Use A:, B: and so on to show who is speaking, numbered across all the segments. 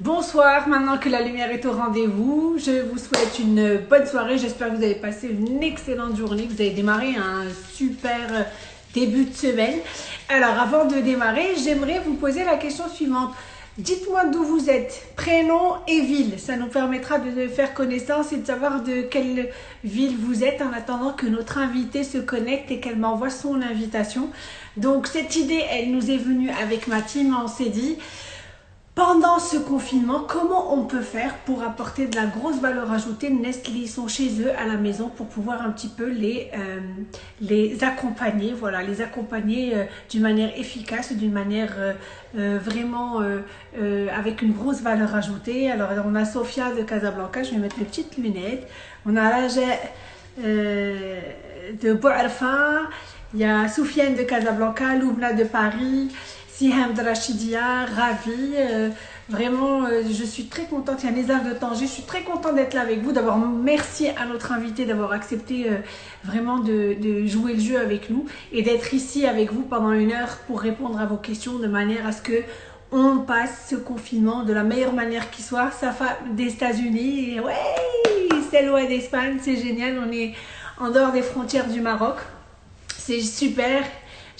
A: Bonsoir, maintenant que la lumière est au rendez-vous, je vous souhaite une bonne soirée. J'espère que vous avez passé une excellente journée, que vous avez démarré un super début de semaine. Alors, avant de démarrer, j'aimerais vous poser la question suivante. Dites-moi d'où vous êtes, prénom et ville. Ça nous permettra de faire connaissance et de savoir de quelle ville vous êtes en attendant que notre invité se connecte et qu'elle m'envoie son invitation. Donc cette idée, elle nous est venue avec ma team. On s'est dit, pendant ce confinement, comment on peut faire pour apporter de la grosse valeur ajoutée Nestlé, ils sont chez eux à la maison pour pouvoir un petit peu les, euh, les accompagner, voilà, les accompagner euh, d'une manière efficace, d'une manière euh, vraiment avec une grosse valeur ajoutée. Alors, on a Sofia de Casablanca, je vais mettre mes petites lunettes. On a Raja de Bouarfa, il y a Soufiane de Casablanca, Loubna de Paris, Siham Rachidia, ravie. Euh, vraiment, euh, je suis très contente. Il y a Nézar de Tanger. Je suis très contente d'être là avec vous. D'abord, merci à notre invité d'avoir accepté euh, vraiment de, jouer le jeu avec nous et d'être ici avec vous pendant une heure pour répondre à vos questions de manière à ce que on passe ce confinement de la meilleure manière qui soit. Femme des États-Unis, ouais, c'est loin d'Espagne, c'est génial. On est en dehors des frontières du Maroc. C'est super.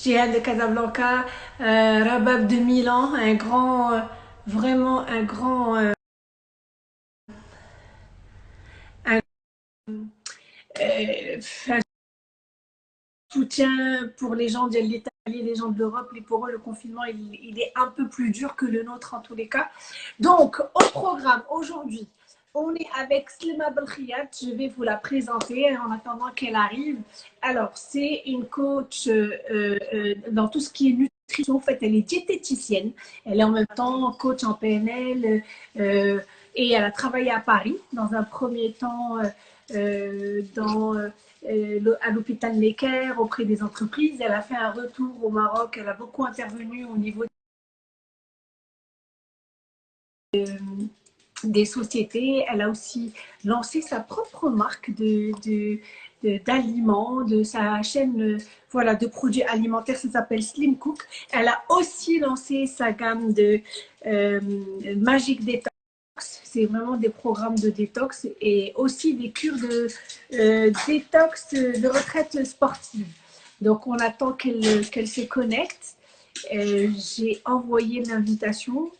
A: Jihad de Casablanca, euh, Rabab de Milan, un grand, euh, vraiment un grand, euh, un, soutien pour les gens de l'Italie, les gens de l'Europe. Et pour eux, le confinement, il, il, est un peu plus dur que le nôtre en tous les cas. Donc, au programme aujourd'hui, on est avec Slima Belkhiat, je vais vous la présenter en attendant qu'elle arrive. Alors, c'est une coach euh, euh, dans tout ce qui est nutrition. En fait, elle est diététicienne. Elle est en même temps coach en PNL euh, et elle a travaillé à Paris dans un premier temps à l'hôpital Necker auprès des entreprises. Elle a fait un retour au Maroc. Elle a beaucoup intervenu au niveau des sociétés. Elle a aussi lancé sa propre marque de, d'aliments, de, sa chaîne voilà, de produits alimentaires, ça s'appelle Slim Cook. Elle a aussi lancé sa gamme de euh, Magic Detox. C'est vraiment des programmes de détox et aussi des cures de euh, détox de retraite sportive. Donc, on attend qu'elle qu'elle se connecte. Euh, j'ai envoyé l'invitation.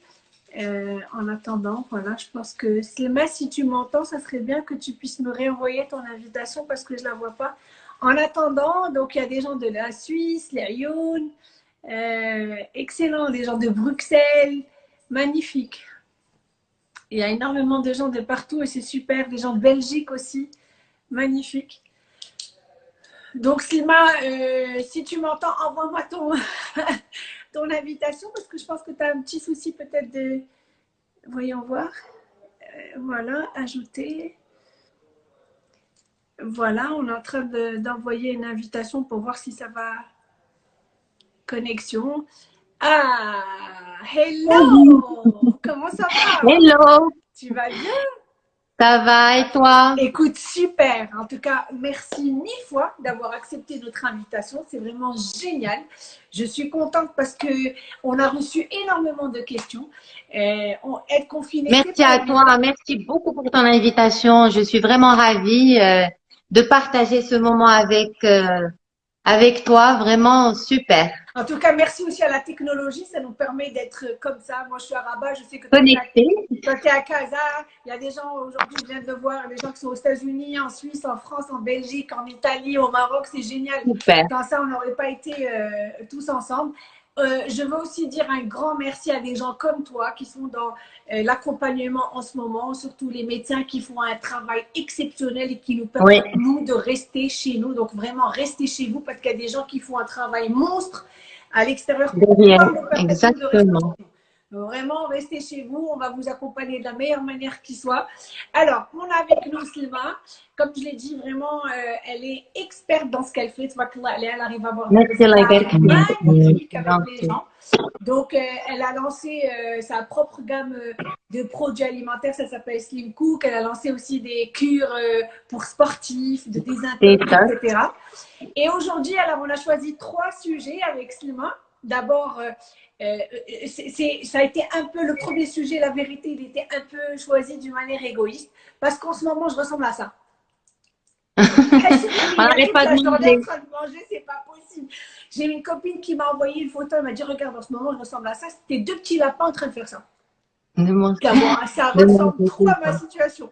A: Euh, en attendant, voilà, je pense que Slema, si tu m'entends, ça serait bien que tu puisses me réenvoyer ton invitation parce que je ne la vois pas. En attendant, donc il y a des gens de la Suisse, les Lyon, euh, excellent, des gens de Bruxelles, magnifique. Il y a énormément de gens de partout et c'est super, des gens de Belgique aussi, magnifique. Donc Slima, euh, si tu m'entends, envoie-moi ton, ton invitation parce que je pense que tu as un petit souci peut-être de... Voyons voir. Euh, voilà, ajouter. Voilà, on est en train d'envoyer une invitation pour voir si ça va. Connexion. Ah, hello Comment ça va?
B: Hello
A: Tu vas bien?
B: Ça va et toi?
A: Écoute, super. En tout cas, merci mille fois d'avoir accepté notre invitation. C'est vraiment génial. Je suis contente parce que on a reçu énormément de questions. Euh, on, être confiné.
B: Merci à toi. Merci beaucoup pour ton invitation. Je suis vraiment ravie euh, de partager ce moment avec euh, avec toi, vraiment super.
A: En tout cas, merci aussi à la technologie, ça nous permet d'être comme ça. Moi, je suis à Rabat, je sais que
B: connecté.
A: tu es à Casa, il y a des gens aujourd'hui, je viens de voir, des gens qui sont aux États-Unis, en Suisse, en France, en Belgique, en Italie, au Maroc, c'est génial.
B: Super.
A: Sans ça, on n'aurait pas été euh, tous ensemble. Euh, je veux aussi dire un grand merci à des gens comme toi qui sont dans euh, l'accompagnement en ce moment, surtout les médecins qui font un travail exceptionnel et qui nous permettent, nous, de rester chez nous. Donc, vraiment, restez chez vous parce qu'il y a des gens qui font un travail monstre à l'extérieur.
B: Exactement.
A: Vraiment, restez chez vous. On va vous accompagner de la meilleure manière qui soit. Alors, on a avec nous Slima. Comme je l'ai dit, vraiment, euh, elle est experte dans ce qu'elle fait. Elle, elle arrive à avoir
B: magnifique
A: avec les gens. Donc, euh, elle a lancé euh, sa propre gamme de produits alimentaires. Ça s'appelle Slim Cook. Elle a lancé aussi des cures pour sportifs, de désintox, etc. Et aujourd'hui, alors, on a choisi trois sujets avec Slima. D'abord, euh, ça a été un peu le premier sujet, la vérité, il était un peu choisi d'une manière égoïste parce qu'en ce moment, je ressemble à ça. On n'arrête pas de manger, c'est pas possible. J'ai une copine qui m'a envoyé une photo, elle m'a dit Regarde, en ce moment, je ressemble à ça. C'était deux petits lapins en train de faire ça. Ça ressemble trop à ma situation.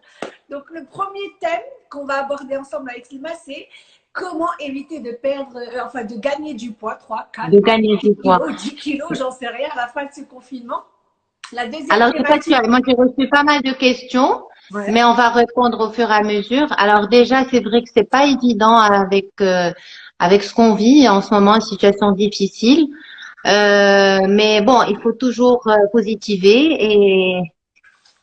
A: Donc, le premier thème qu'on va aborder ensemble avec Slima, c'est comment éviter de perdre, euh, enfin de gagner du poids, 3, 4,
B: de gagner du poids.
A: 10 kilos, j'en sais rien, à la fin de ce confinement.
B: La deuxième Alors, moi j'ai reçu pas mal de questions, mais on va répondre au fur et à mesure. Alors déjà, c'est vrai que c'est pas évident avec euh, avec ce qu'on vit en ce moment, une situation difficile. Euh, mais bon, il faut toujours positiver et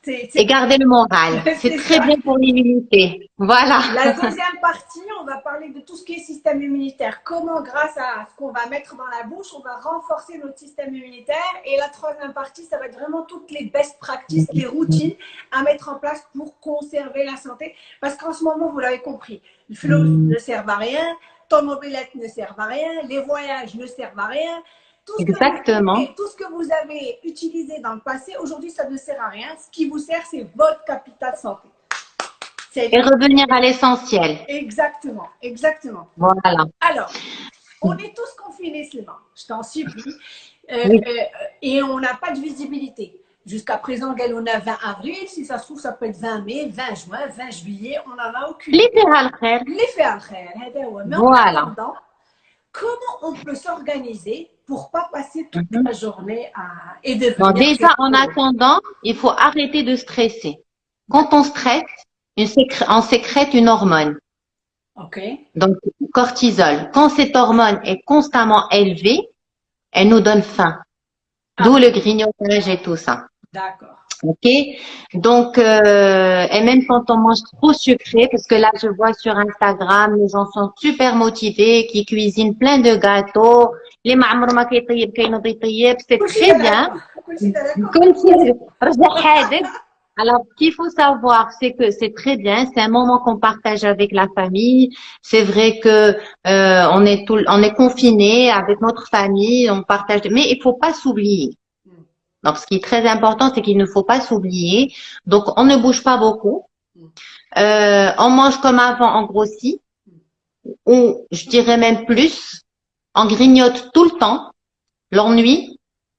B: et garder le moral. C'est très bien pour l'immunité. Voilà.
A: La deuxième partie, on va parler de tout ce qui est système immunitaire. Comment, grâce à ce qu'on va mettre dans la bouche, on va renforcer notre système immunitaire. Et la troisième partie, ça va être vraiment toutes les best practices, les routines à mettre en place pour conserver la santé. Parce qu'en ce moment, vous l'avez compris, le flot ne sert à rien, ton mobilette ne sert à rien, les voyages ne servent à rien.
B: Tout Exactement.
A: tout ce que vous avez utilisé dans le passé, aujourd'hui, ça ne sert à rien. Ce qui vous sert, c'est votre capital santé.
B: Et revenir à l'essentiel.
A: Exactement, exactement.
B: Voilà.
A: Alors, on est tous confinés, Sylvain. Je t'en supplie. Euh, euh, et on n'a pas de visibilité. Jusqu'à présent, on a 20 avril. Si ça se trouve, ça peut être 20 mai, 20 juin, 20 juillet. On n'en a aucune.
B: L'effet al
A: L'effet al Voilà. comment on peut s'organiser pour pas passer toute mhm. la journée à et
B: bon, déjà en attendant, il faut arrêter de stresser. Quand on stresse, on sécrète une hormone.
A: Ok.
B: Donc cortisol. Quand cette hormone est constamment élevée, elle nous donne faim. Ah. D'où le grignotage et tout ça.
A: D'accord.
B: Ok, donc euh, et même quand on mange trop sucré, parce que là je vois sur Instagram, les gens sont super motivés, qui cuisinent plein de gâteaux, c'est très bien. Alors, ce qu'il faut savoir, c'est que c'est très bien, c'est un moment qu'on partage avec la famille. C'est vrai que euh, on est tout, on est confiné avec notre famille, on partage, mais il faut pas s'oublier. Donc, ce qui est très important, c'est qu'il ne faut pas s'oublier. Donc, on ne bouge pas beaucoup. Euh, on mange comme avant, on grossit. Ou, je dirais même plus, on grignote tout le temps. L'ennui.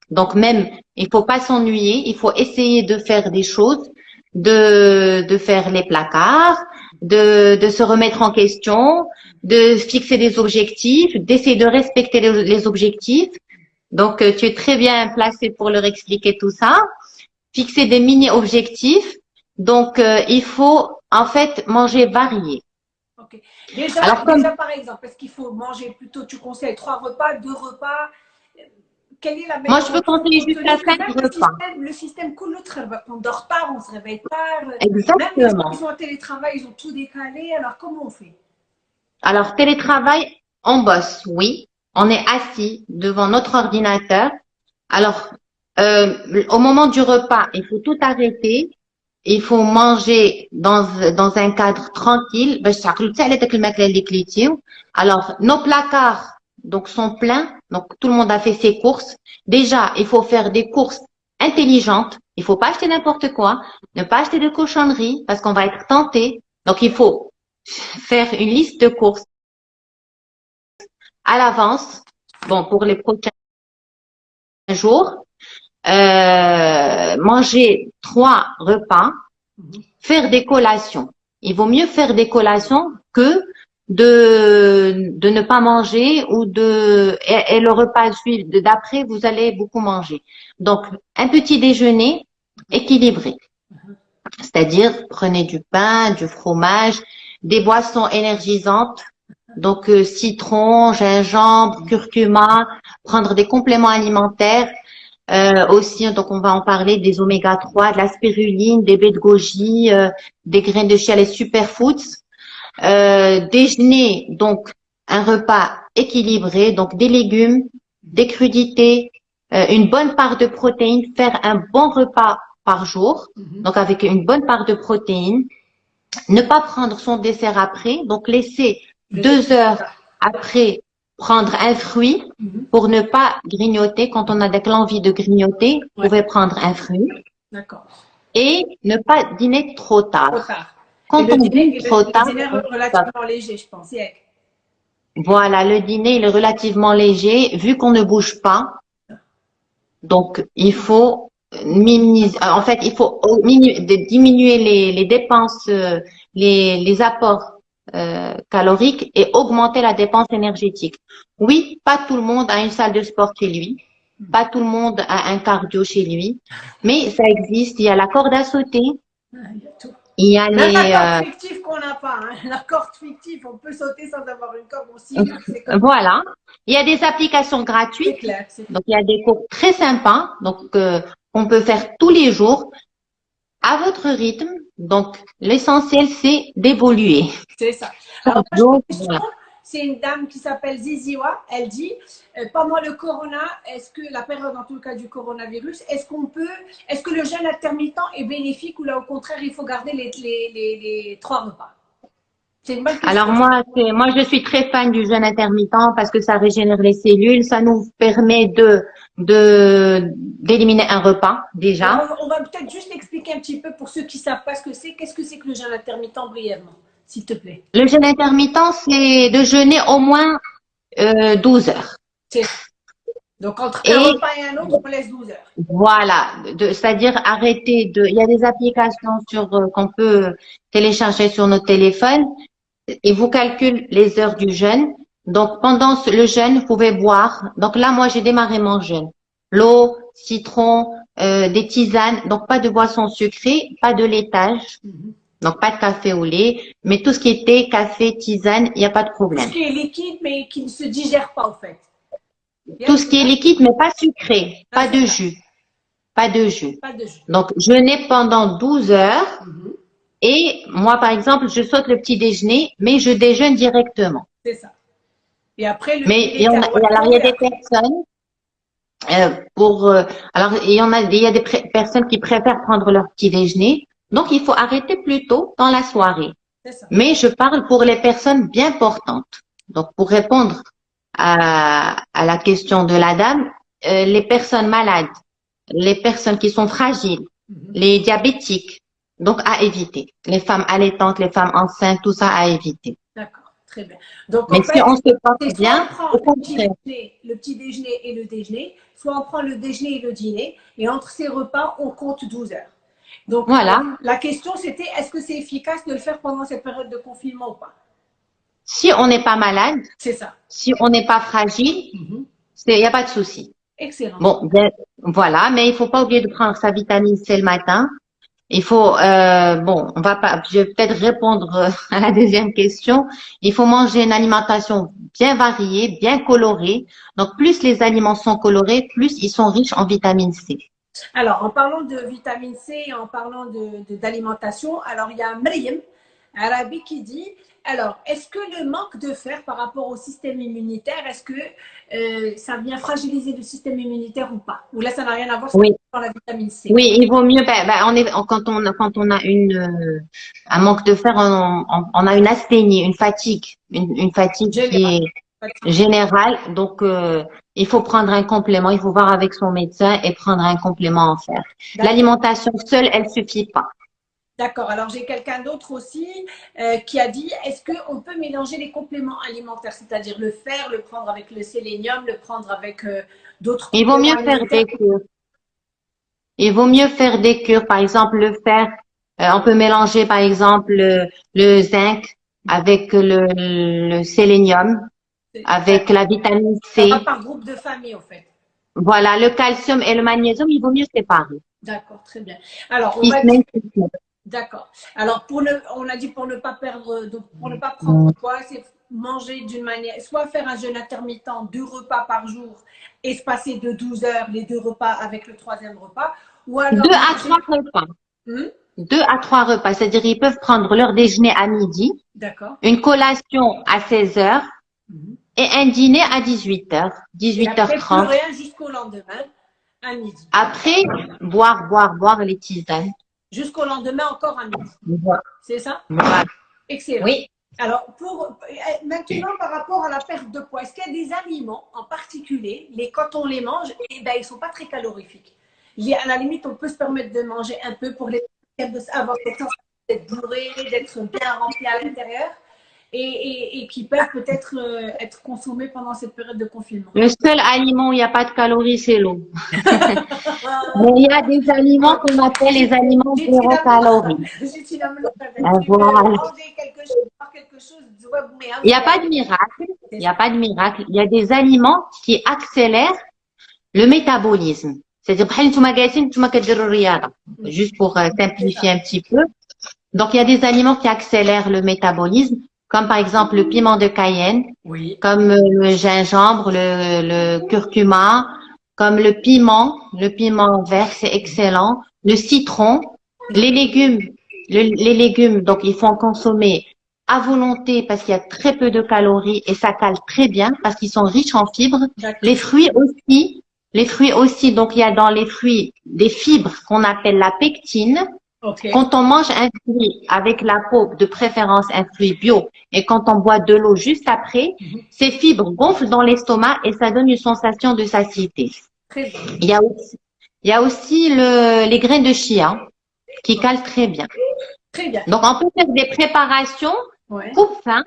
B: Donc, même, il faut pas s'ennuyer. Il faut essayer de faire des choses, de, de faire les placards, de, de se remettre en question, de fixer des objectifs, d'essayer de respecter les objectifs donc, euh, tu es très bien placé pour leur expliquer tout ça. Fixer des mini-objectifs. Donc, euh, il faut en fait manger varié.
A: Ok. Déjà, Alors, déjà par exemple, est-ce qu'il faut manger plutôt, tu conseilles trois repas, deux repas quelle est la
B: Moi, je peux conseiller jusqu'à cinq repas.
A: Le système coule on ne dort pas, on se réveille pas.
B: Exactement. Même
A: les qui sont en télétravail, ils ont tout décalé. Alors, comment on fait?
B: Alors, télétravail, on bosse, oui on est assis devant notre ordinateur. Alors, euh, au moment du repas, il faut tout arrêter. Il faut manger dans, dans un cadre tranquille. Alors, nos placards donc sont pleins. Donc, tout le monde a fait ses courses. Déjà, il faut faire des courses intelligentes. Il faut pas acheter n'importe quoi. Ne pas acheter de cochonneries parce qu'on va être tenté. Donc, il faut faire une liste de courses à l'avance, bon, pour les prochains jours, euh, manger trois repas, faire des collations. Il vaut mieux faire des collations que de, de ne pas manger ou de et, le repas d'après vous allez beaucoup manger. Donc un petit déjeuner équilibré. C'est-à-dire prenez du pain, du fromage, des boissons énergisantes donc euh, citron, gingembre, curcuma, prendre des compléments alimentaires. Euh, aussi, donc on va en parler des oméga 3, de la spiruline, des baies de goji, euh, des graines de chia, les superfoods. déjeuner, donc un repas équilibré, donc des légumes, des crudités, une bonne part de protéines, faire un bon repas par jour, mhm. donc avec une bonne part de protéines. Ne pas prendre son dessert après, donc laisser deux heures après prendre un fruit
A: Mhm.
B: pour ne pas grignoter. Quand on a de l'envie de grignoter, vous pouvez prendre un fruit
A: D'accord.
B: et ne pas dîner trop
A: Trop
B: tard.
A: tard.
B: Quand
A: et
B: on
A: le
B: dîne trop
A: le
B: tard,
A: dîner relativement léger, je pense.
B: Voilà, le dîner il est relativement léger vu qu'on ne bouge pas. Donc, il faut minimiser, en fait, il faut diminuer les, les dépenses, euh, les, les apports euh, caloriques et augmenter la dépense énergétique. Oui, pas tout le monde a une salle de sport chez lui, pas tout le monde a un cardio chez lui, mais ça existe. Il y a la corde à sauter,
A: il y a tout.
B: il y a
A: Même
B: les,
A: la
B: euh,
A: corde fictive qu'on n'a pas. Hein. La corde fictive, on peut sauter sans avoir une corde aussi. Comme-
B: voilà. Il y a des applications gratuites
A: clair.
B: Donc, il y a des cours très sympas, donc euh, qu'on peut faire tous les jours à votre rythme. Donc, l'essentiel, c'est d'évoluer.
A: C'est ça. Alors,
B: voilà.
A: question. C'est une dame qui s'appelle Ziziwa. Elle dit euh, pendant le corona, est-ce que la période, en tout cas du coronavirus, est-ce qu'on peut, est-ce que le jeûne intermittent est bénéfique ou là au contraire il faut garder les, les, les, les trois repas? Une bonne.
B: Alors moi, moi, je suis très fan du jeûne intermittent parce que ça régénère les cellules, ça nous permet de de d'éliminer un repas déjà.
A: Alors, on, on va peut-être juste expliquer un petit peu pour ceux qui savent pas ce que c'est. Qu'est-ce que c'est que le jeûne intermittent brièvement, s'il te plaît
B: Le jeûne intermittent, c'est de jeûner au moins euh, 12 heures.
A: Donc entre
B: Et-
A: un repas et un autre, on laisse 12 heures.
B: Voilà, c'est-à-dire arrêter de. Il y a des applications sur euh, qu'on peut télécharger sur nos téléphones et vous calcule les heures du jeûne. Donc pendant ce- le jeûne, vous pouvez boire. Donc là, moi, j'ai démarré mon jeûne. L'eau, citron, euh, des tisanes. Donc pas de boissons sucrées, pas de laitage. Donc pas de café au lait, mais tout ce qui était café, tisane, il n'y a pas de problème.
A: Ce qui est liquide, mais qui ne se digère pas, en fait.
B: Tout ce qui est liquide, mais pas sucré, pas de jus, pas de jus.
A: Pas de jus.
B: Donc jeûner pendant 12 heures.
A: Mhm.
B: Et moi, par exemple, je saute le petit déjeuner, mais je déjeune directement.
A: C'est ça. Et après, le
B: Mais il y en a,
A: cacahuètes,
B: alors il y a des personnes euh, pour, euh, alors il y en a, il y a des personnes qui préfèrent prendre leur petit déjeuner. Donc il faut arrêter plus tôt dans la soirée.
A: Ça.
B: Mais je parle pour les personnes bien portantes. Donc pour répondre à, à la question de la dame, euh, les personnes malades, les personnes qui sont fragiles,
A: Mhm.
B: les diabétiques, donc à éviter. Les femmes allaitantes, les femmes enceintes, tout ça à éviter.
A: D'accord. Très bien. Donc,
B: Mais si
A: fait,
B: on se porte
A: soit
B: bien,
A: on prend le petit, déjeuner, le petit déjeuner et le déjeuner, soit on prend le déjeuner et le dîner, et entre ces repas, on compte 12 heures. Donc,
B: Voilà.
A: la question, c'était est-ce que c'est efficace de le faire pendant cette période de confinement ou pas?
B: Si on n'est pas malade,
A: C'est ça.
B: si on n'est pas fragile, il n'y a pas de souci.
A: Excellent.
B: Bon, bien, voilà, mais il faut pas oublier de prendre sa vitamine C le matin. Il faut, euh, bon, on va pas, je vais peut-être répondre euh, à la deuxième question. Il faut manger une alimentation bien variée, bien colorée. Donc, plus les aliments sont colorés, plus ils sont riches en vitamine C.
A: Alors, en parlant de vitamine C et en parlant de- de- d'alimentation, alors il y a Mriem Arabi qui dit alors, est-ce que le manque de fer par rapport au système immunitaire, est-ce que euh, ça vient fragiliser le système immunitaire ou pas? Ou là, ça n'a rien à voir
B: Oui.
A: sur la vitamine C
B: Oui, il vaut mieux. Ben, ben, on est, quand on quand on a une euh, un manque de fer, on, a une asthénie, une fatigue, une, une fatigue qui
A: Générale.
B: est générale. Donc, euh, il faut prendre un complément. Il faut voir avec son médecin et prendre un complément en fer. L'alimentation seule, elle suffit pas.
A: D'accord. Alors, j'ai quelqu'un d'autre aussi euh, qui a dit est-ce qu'on peut mélanger les compléments alimentaires, c'est-à-dire le fer, le prendre avec le sélénium, le prendre avec euh, d'autres
B: Il vaut mieux faire des cures. Il vaut mieux faire des cures. Par exemple, le fer, euh, on peut mélanger par exemple le, le zinc avec le, le sélénium, avec la vitamine
A: Ça
B: C.
A: va par groupe de famille, en fait.
B: Voilà, le calcium et le magnésium, il vaut mieux séparer.
A: D'accord, très bien. Alors, on va. D'accord. Alors, pour ne, on a dit pour ne pas perdre, donc pour ne pas prendre poids, c'est manger d'une manière, soit faire un jeûne intermittent, deux repas par jour, espacés de 12 heures, les deux repas avec le troisième repas, ou alors
B: Deux à trois repas.
A: Hmm?
B: Deux à trois repas. C'est-à-dire, ils peuvent prendre leur déjeuner à midi,
A: D'accord.
B: une collation à 16 heures et un dîner à 18 heures,
A: Et après, plus
B: 18h30.
A: rien jusqu'au lendemain, à midi.
B: Après, boire, boire, boire les tisanes.
A: Jusqu'au lendemain, encore à midi.
B: Voilà.
A: C'est ça?
B: Voilà.
A: Excellent.
B: Oui.
A: Alors, pour, maintenant, par rapport à la perte de poids, est-ce qu'il y a des aliments en particulier, les, quand on les mange, eh ben, ils ne sont pas très calorifiques À la limite, on peut se permettre de manger un peu pour les avoir cette sensation d'être bourré, d'être bien rempli à l'intérieur et, et, qui peuvent peut-être euh, être consommés pendant cette période de confinement.
B: Le seul aliment où il n'y a pas de calories, c'est l'eau. Mais il y a des aliments qu'on appelle les aliments zéro calories. Il n'y a pas de miracle. Il n'y a pas de miracle. Il y a des aliments qui accélèrent le métabolisme. C'est-à-dire, juste pour euh, simplifier un petit peu. Donc, il y a des aliments qui accélèrent le métabolisme comme par exemple le piment de Cayenne, comme euh, le gingembre, le, le, curcuma, comme le piment, le piment vert, c'est excellent, le citron, les légumes, les légumes, donc il faut en consommer à volonté parce qu'il y a très peu de calories et ça cale très bien parce qu'ils sont riches en fibres. Les fruits aussi, les fruits aussi, donc il y a dans les fruits des fibres qu'on appelle la pectine, quand on mange un fruit avec la peau, de préférence un fruit bio, et quand on boit de l'eau juste après, mhm. ces fibres gonflent dans l'estomac et ça donne une sensation de satiété. Il y a aussi, il y a aussi le, les graines de chia qui calent très bien.
A: Très bien.
B: Donc, on peut faire des préparations pour faim,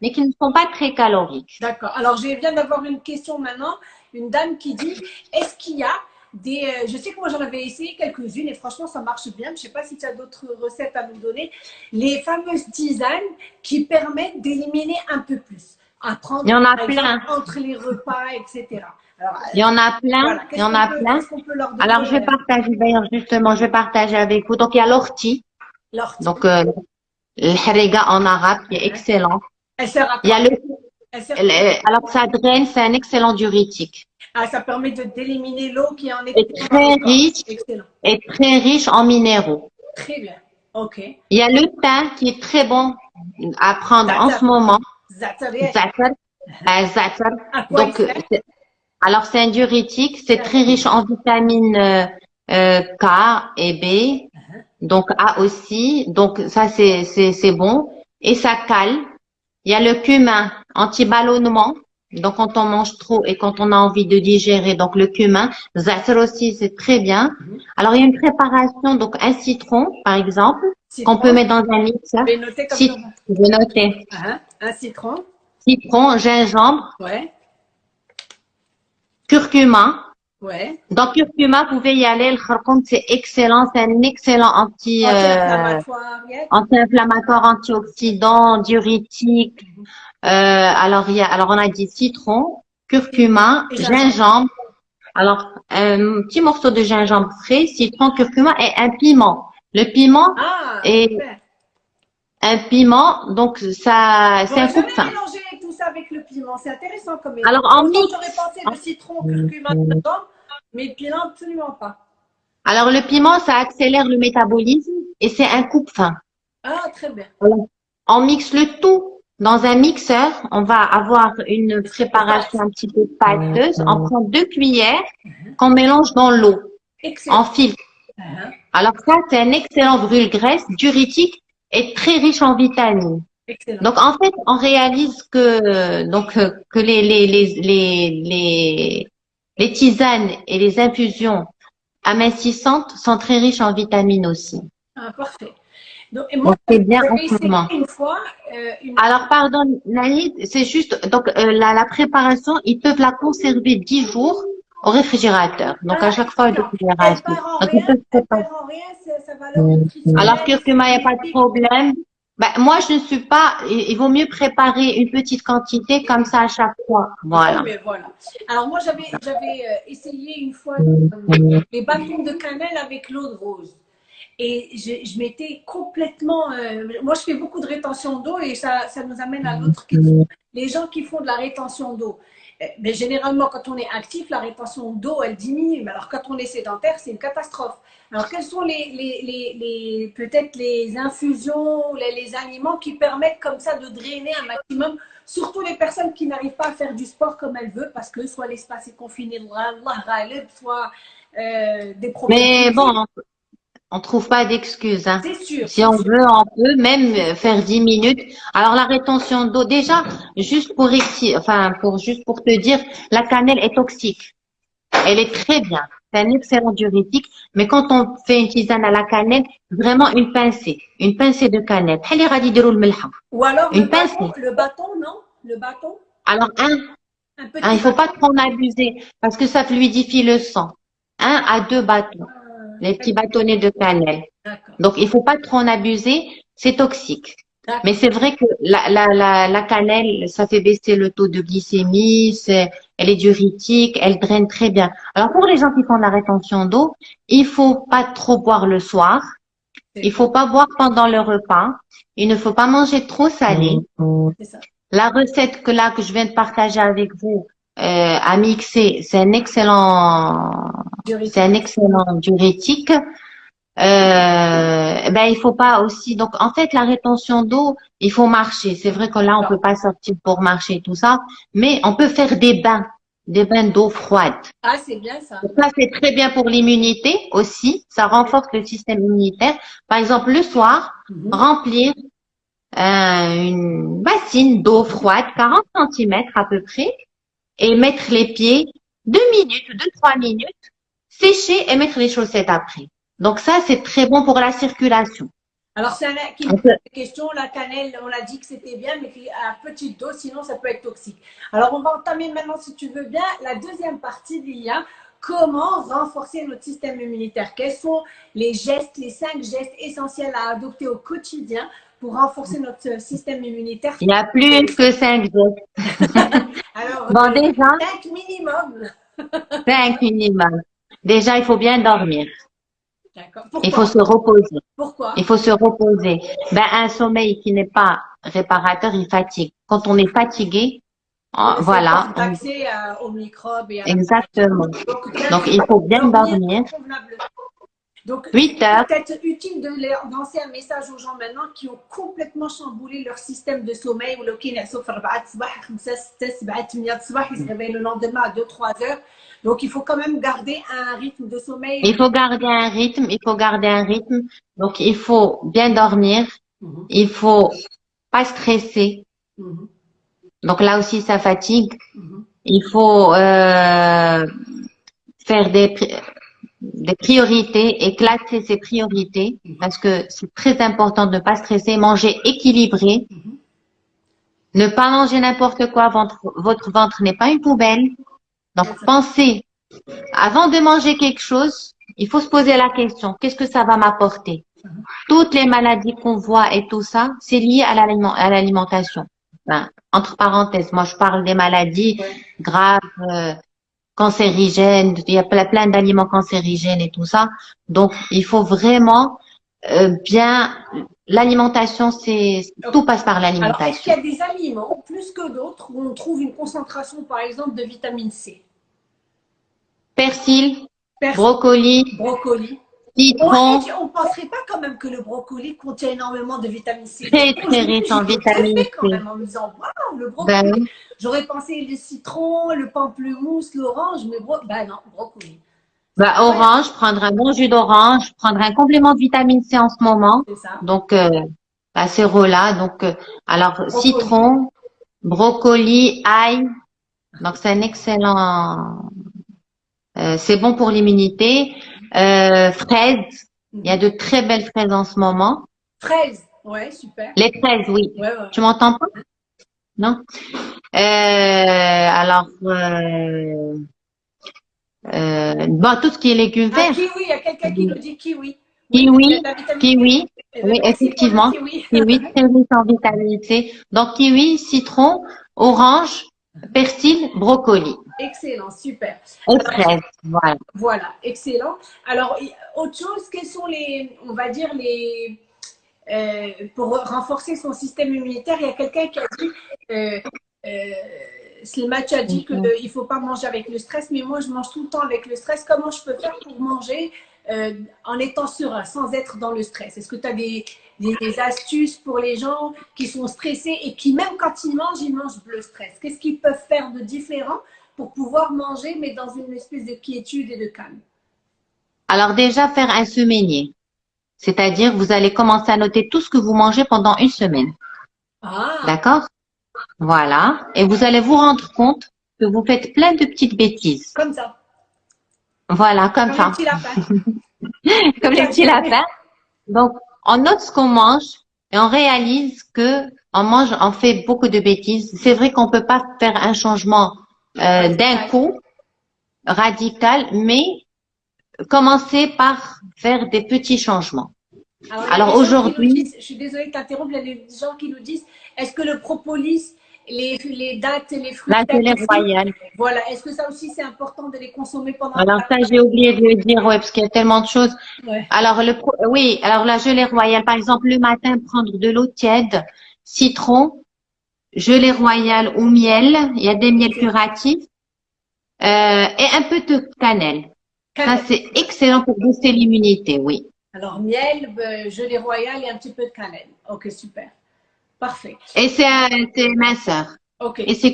B: mais qui ne sont pas très caloriques.
A: D'accord. Alors, je viens d'avoir une question maintenant. Une dame qui dit, est-ce qu'il y a des, euh, je sais que moi j'en avais essayé quelques-unes et franchement ça marche bien. Je ne sais pas si tu as d'autres recettes à nous donner. Les fameuses tisanes qui permettent d'éliminer un peu plus.
B: À prendre, Il y en a plein.
A: entre les repas, etc.
B: il y en a plein. il y en a plein. Alors je vais partager d'ailleurs justement, je vais partager avec vous. Donc il y a l'ortie.
A: L'ortie.
B: Donc euh, le harega en arabe qui est excellent.
A: Elle sert à
B: Il y a le alors ça draine, c'est un excellent diurétique.
A: Ah, ça permet de d'éliminer l'eau qui en est,
B: est très riche et très riche en minéraux.
A: Très bien. Ok.
B: Il y a le thym qui est très bon à prendre en ce moment.
A: Zatar.
B: Zatar. Donc, alors c'est un diurétique, c'est très riche en vitamines euh, euh, K et B. Uh-huh. Donc A aussi. Donc ça c'est c'est bon et ça cale. Il y a le cumin anti-ballonnement. Donc, quand on mange trop et quand on a envie de digérer, donc le cumin, zatar aussi, c'est très bien. Mhm. Alors, il y a une préparation, donc un citron, par exemple, qu'on peut mettre dans un mix.
A: Je vais noter comme
B: ça. Je vais noter.
A: Uh-huh. Un citron.
B: Citron, gingembre.
A: Ouais.
B: Curcuma.
A: Ouais.
B: Donc, curcuma, vous pouvez y aller. Le kharkoum, c'est excellent. C'est un excellent anti,
A: euh,
B: anti-inflammatoire, antioxydant, diurétique. Euh, alors, il y a, alors, on a dit citron, curcuma, gingembre. Alors, un petit morceau de gingembre frais, citron, curcuma et un piment. Le piment
A: ah,
B: est un piment, donc ça, c'est un coup de faim.
A: tout ça avec le piment, c'est intéressant comme
B: Alors, en mix.
A: J'aurais pensé le citron, curcuma, mais le piment, absolument pas.
B: Alors, le piment, ça accélère le métabolisme et c'est un coup de faim.
A: Ah, très bien.
B: On mixe le tout dans un mixeur, on va avoir une préparation un petit peu pâteuse. On prend deux cuillères qu'on mélange dans l'eau en filtre. Uh-huh. Alors ça, c'est un excellent brûle-graisse, diurétique et très riche en vitamines. Donc en fait, on réalise que donc que les les les les les, tisanes et les infusions amincissantes sont très riches en vitamines aussi.
A: Ah, parfait.
B: Donc, c'est bien en Une fois, euh, Alors, pardon, Naïd, c'est juste, donc euh, la, la, préparation, ils peuvent la conserver 10 jours au réfrigérateur. Donc, à chaque fois,
A: de réfrigération.
B: Alors, curcuma, il n'y a pas de problème. Ben, moi, je ne suis pas. Il vaut mieux préparer une petite quantité comme ça à chaque fois. Voilà.
A: Alors moi, j'avais euh, essayé une fois les bâtons de cannelle avec l'eau de rose. Et je, je m'étais complètement... Euh, moi, je fais beaucoup de rétention d'eau et ça, ça nous amène à l'autre question. Les gens qui font de la rétention d'eau, euh, mais généralement, quand on est actif, la rétention d'eau, elle diminue. Mais alors, quand on est sédentaire, c'est une catastrophe. Alors, quels sont les, les, les, les peut-être les infusions, les, les, aliments qui permettent comme ça de drainer un maximum, surtout les personnes qui n'arrivent pas à faire du sport comme elles veulent, parce que soit l'espace est confiné, soit euh, des problèmes.
B: Mais bon, On trouve pas d'excuses. Hein.
A: C'est sûr.
B: Si on veut, on peut même faire 10 minutes. Alors la rétention d'eau, déjà, juste pour enfin pour juste pour te dire, la cannelle est toxique. Elle est très bien. C'est un excellent diurétique. Mais quand on fait une tisane à la cannelle, vraiment une pincée, une pincée de cannelle.
A: Ou alors une le, pincée. Bâton, le bâton, non? Le bâton?
B: Alors un, un il faut pas trop en abuser parce que ça fluidifie le sang. Un à deux bâtons les petits bâtonnets de cannelle. Donc, il faut pas trop en abuser, c'est toxique. Mais c'est vrai que la, la, la, cannelle, ça fait baisser le taux de glycémie, elle est diurétique, elle draine très bien. Alors, pour les gens qui font de la rétention d'eau, il faut pas trop boire le soir. Il faut pas boire pendant le repas. Il ne faut pas manger trop salé. La recette que là, que je viens de partager avec vous, euh, à mixer, c'est un excellent, c'est un excellent diurétique. Euh, ben il faut pas aussi donc en fait la rétention d'eau il faut marcher. C'est vrai que là on peut pas sortir pour marcher tout ça mais on peut faire des bains des bains d'eau froide.
A: Ah c'est bien ça.
B: Ça c'est très bien pour l'immunité aussi. Ça renforce le système immunitaire. Par exemple le soir mhm. remplir euh, une bassine d'eau froide 40 cm à peu près et mettre les pieds deux minutes, deux, trois minutes, sécher et mettre les chaussettes après. Donc ça, c'est très bon pour la circulation.
A: Alors, c'est une question, la cannelle, on l'a dit que c'était bien, mais à petite dose, sinon ça peut être toxique. Alors, on va entamer maintenant, si tu veux bien, la deuxième partie d'IA. Comment renforcer notre système immunitaire? Quels sont les gestes, les cinq gestes essentiels à adopter au quotidien pour renforcer notre système immunitaire
B: Il n'y a plus que cinq gestes.
A: Alors, bon, déjà, 5 minimum.
B: 5 minimum. Déjà, il faut bien dormir. Il faut se reposer.
A: Pourquoi
B: Il faut se reposer. Ben, un sommeil qui n'est pas réparateur, il fatigue. Quand on est fatigué, ah, voilà.
A: Accès aux microbes et à
B: Exactement. Donc, il faut bien dormir.
A: Donc, 8 heures. peut-être utile de lancer un message aux gens maintenant qui ont complètement chamboulé leur système de sommeil. Ou ils se réveillent le lendemain à 2-3 heures. Donc, il faut quand même garder un rythme de sommeil.
B: Il faut garder un rythme, il faut garder un rythme. Donc, il faut bien dormir. Mhm. Il faut pas stresser. Mhm. Donc, là aussi, ça fatigue. Mhm. Il faut euh, faire des des priorités et classer ses priorités parce que c'est très important de ne pas stresser, manger équilibré, mhm. ne pas manger n'importe quoi, votre, votre ventre n'est pas une poubelle. Donc pensez, avant de manger quelque chose, il faut se poser la question, qu'est-ce que ça va m'apporter? Mhm. Toutes les maladies qu'on voit et tout ça, c'est lié à l'alimentation. entre parenthèses, moi je parle des maladies graves, euh, cancérigènes, il y a plein, d'aliments cancérigènes et tout ça. Donc, il faut vraiment euh, bien... L'alimentation, c'est tout passe par l'alimentation. Est-ce
A: qu'il y a des aliments, plus que d'autres, où on trouve une concentration, par exemple, de vitamine C?
B: Persil, brocoli,
A: brocoli, On ne penserait pas quand même que le brocoli contient énormément de vitamine C.
B: Très, très riche en vitamine C.
A: Quand même, en me disant, waouh, le brocoli. Ben J'aurais pensé le citron, le pamplemousse, l'orange, mais bro... bah non, brocoli.
B: Bah, orange, prendre un bon jus d'orange, prendre un complément de vitamine C en ce moment.
A: Ça.
B: Donc, euh, c'est là. Donc, euh, alors, citron, brocoli, ail. Donc, c'est un excellent... Euh, c'est bon pour l'immunité. Euh, fraises. Il y a de très belles fraises en ce moment.
A: Fraises, ouais, super.
B: Les fraises, oui. Tu m'entends pas? Non euh, alors, euh, euh, bon, tout ce qui est légumes ah, verts.
A: kiwi, il y a quelqu'un qui nous dit kiwi.
B: Kiwi, kiwi, oui, effectivement. Kiwi, kiwi très riche en vitamine C. Donc, kiwi, citron, orange, persil, brocoli.
A: Excellent, super.
B: Voilà.
A: Voilà, excellent. Alors, autre chose, quels sont les, on va dire, les, euh, pour renforcer son système immunitaire, il y a quelqu'un qui a dit, euh, euh, a dit qu'il mhm. ne faut pas manger avec le stress, mais moi, je mange tout le temps avec le stress. Comment je peux faire pour manger euh, en étant serein, sans être dans le stress? Est-ce que tu as des, des, astuces pour les gens qui sont stressés et qui, même quand ils mangent, ils mangent le stress? Qu'est-ce qu'ils peuvent faire de différent pour pouvoir manger, mais dans une espèce de quiétude et de calme
B: Alors déjà, faire un semainier. C'est-à-dire, vous allez commencer à noter tout ce que vous mangez pendant une semaine.
A: Ah,
B: D'accord? Voilà. Et vous allez vous rendre compte que vous faites plein de petites bêtises.
A: comme ça.
B: Voilà, comme
A: Comme
B: ça.
A: un petit lapin.
B: Comme les petits lapins. Donc, on note ce qu'on mange et on réalise que on mange, on fait beaucoup de bêtises. C'est vrai qu'on peut pas faire un changement euh, d'un coup radical, mais commencer par faire des petits changements.
A: Alors, il y a
B: Alors, aujourd'hui-
A: Je suis désolée de t'interrompre, il y a des gens qui nous disent est-ce que le propolis, les, les dattes et les fruits
B: La royale.
A: Voilà, est-ce que ça aussi c'est important de les consommer pendant
B: Alors ça, j'ai oublié de le dire, ouais, parce qu'il y a tellement de choses.
A: Ouais.
B: Alors le, oui, alors la gelée royale, par exemple, le matin, prendre de l'eau tiède, citron, gelée royale ou miel. Il y a des miels curatifs euh, et un peu de cannelle. Ça, c'est excellent pour booster l'immunité, oui.
A: Alors miel, euh, gelée royale et un petit peu de cannelle. Ok, super. Parfait.
B: Et c'est minceur
A: Ok.
B: et c'est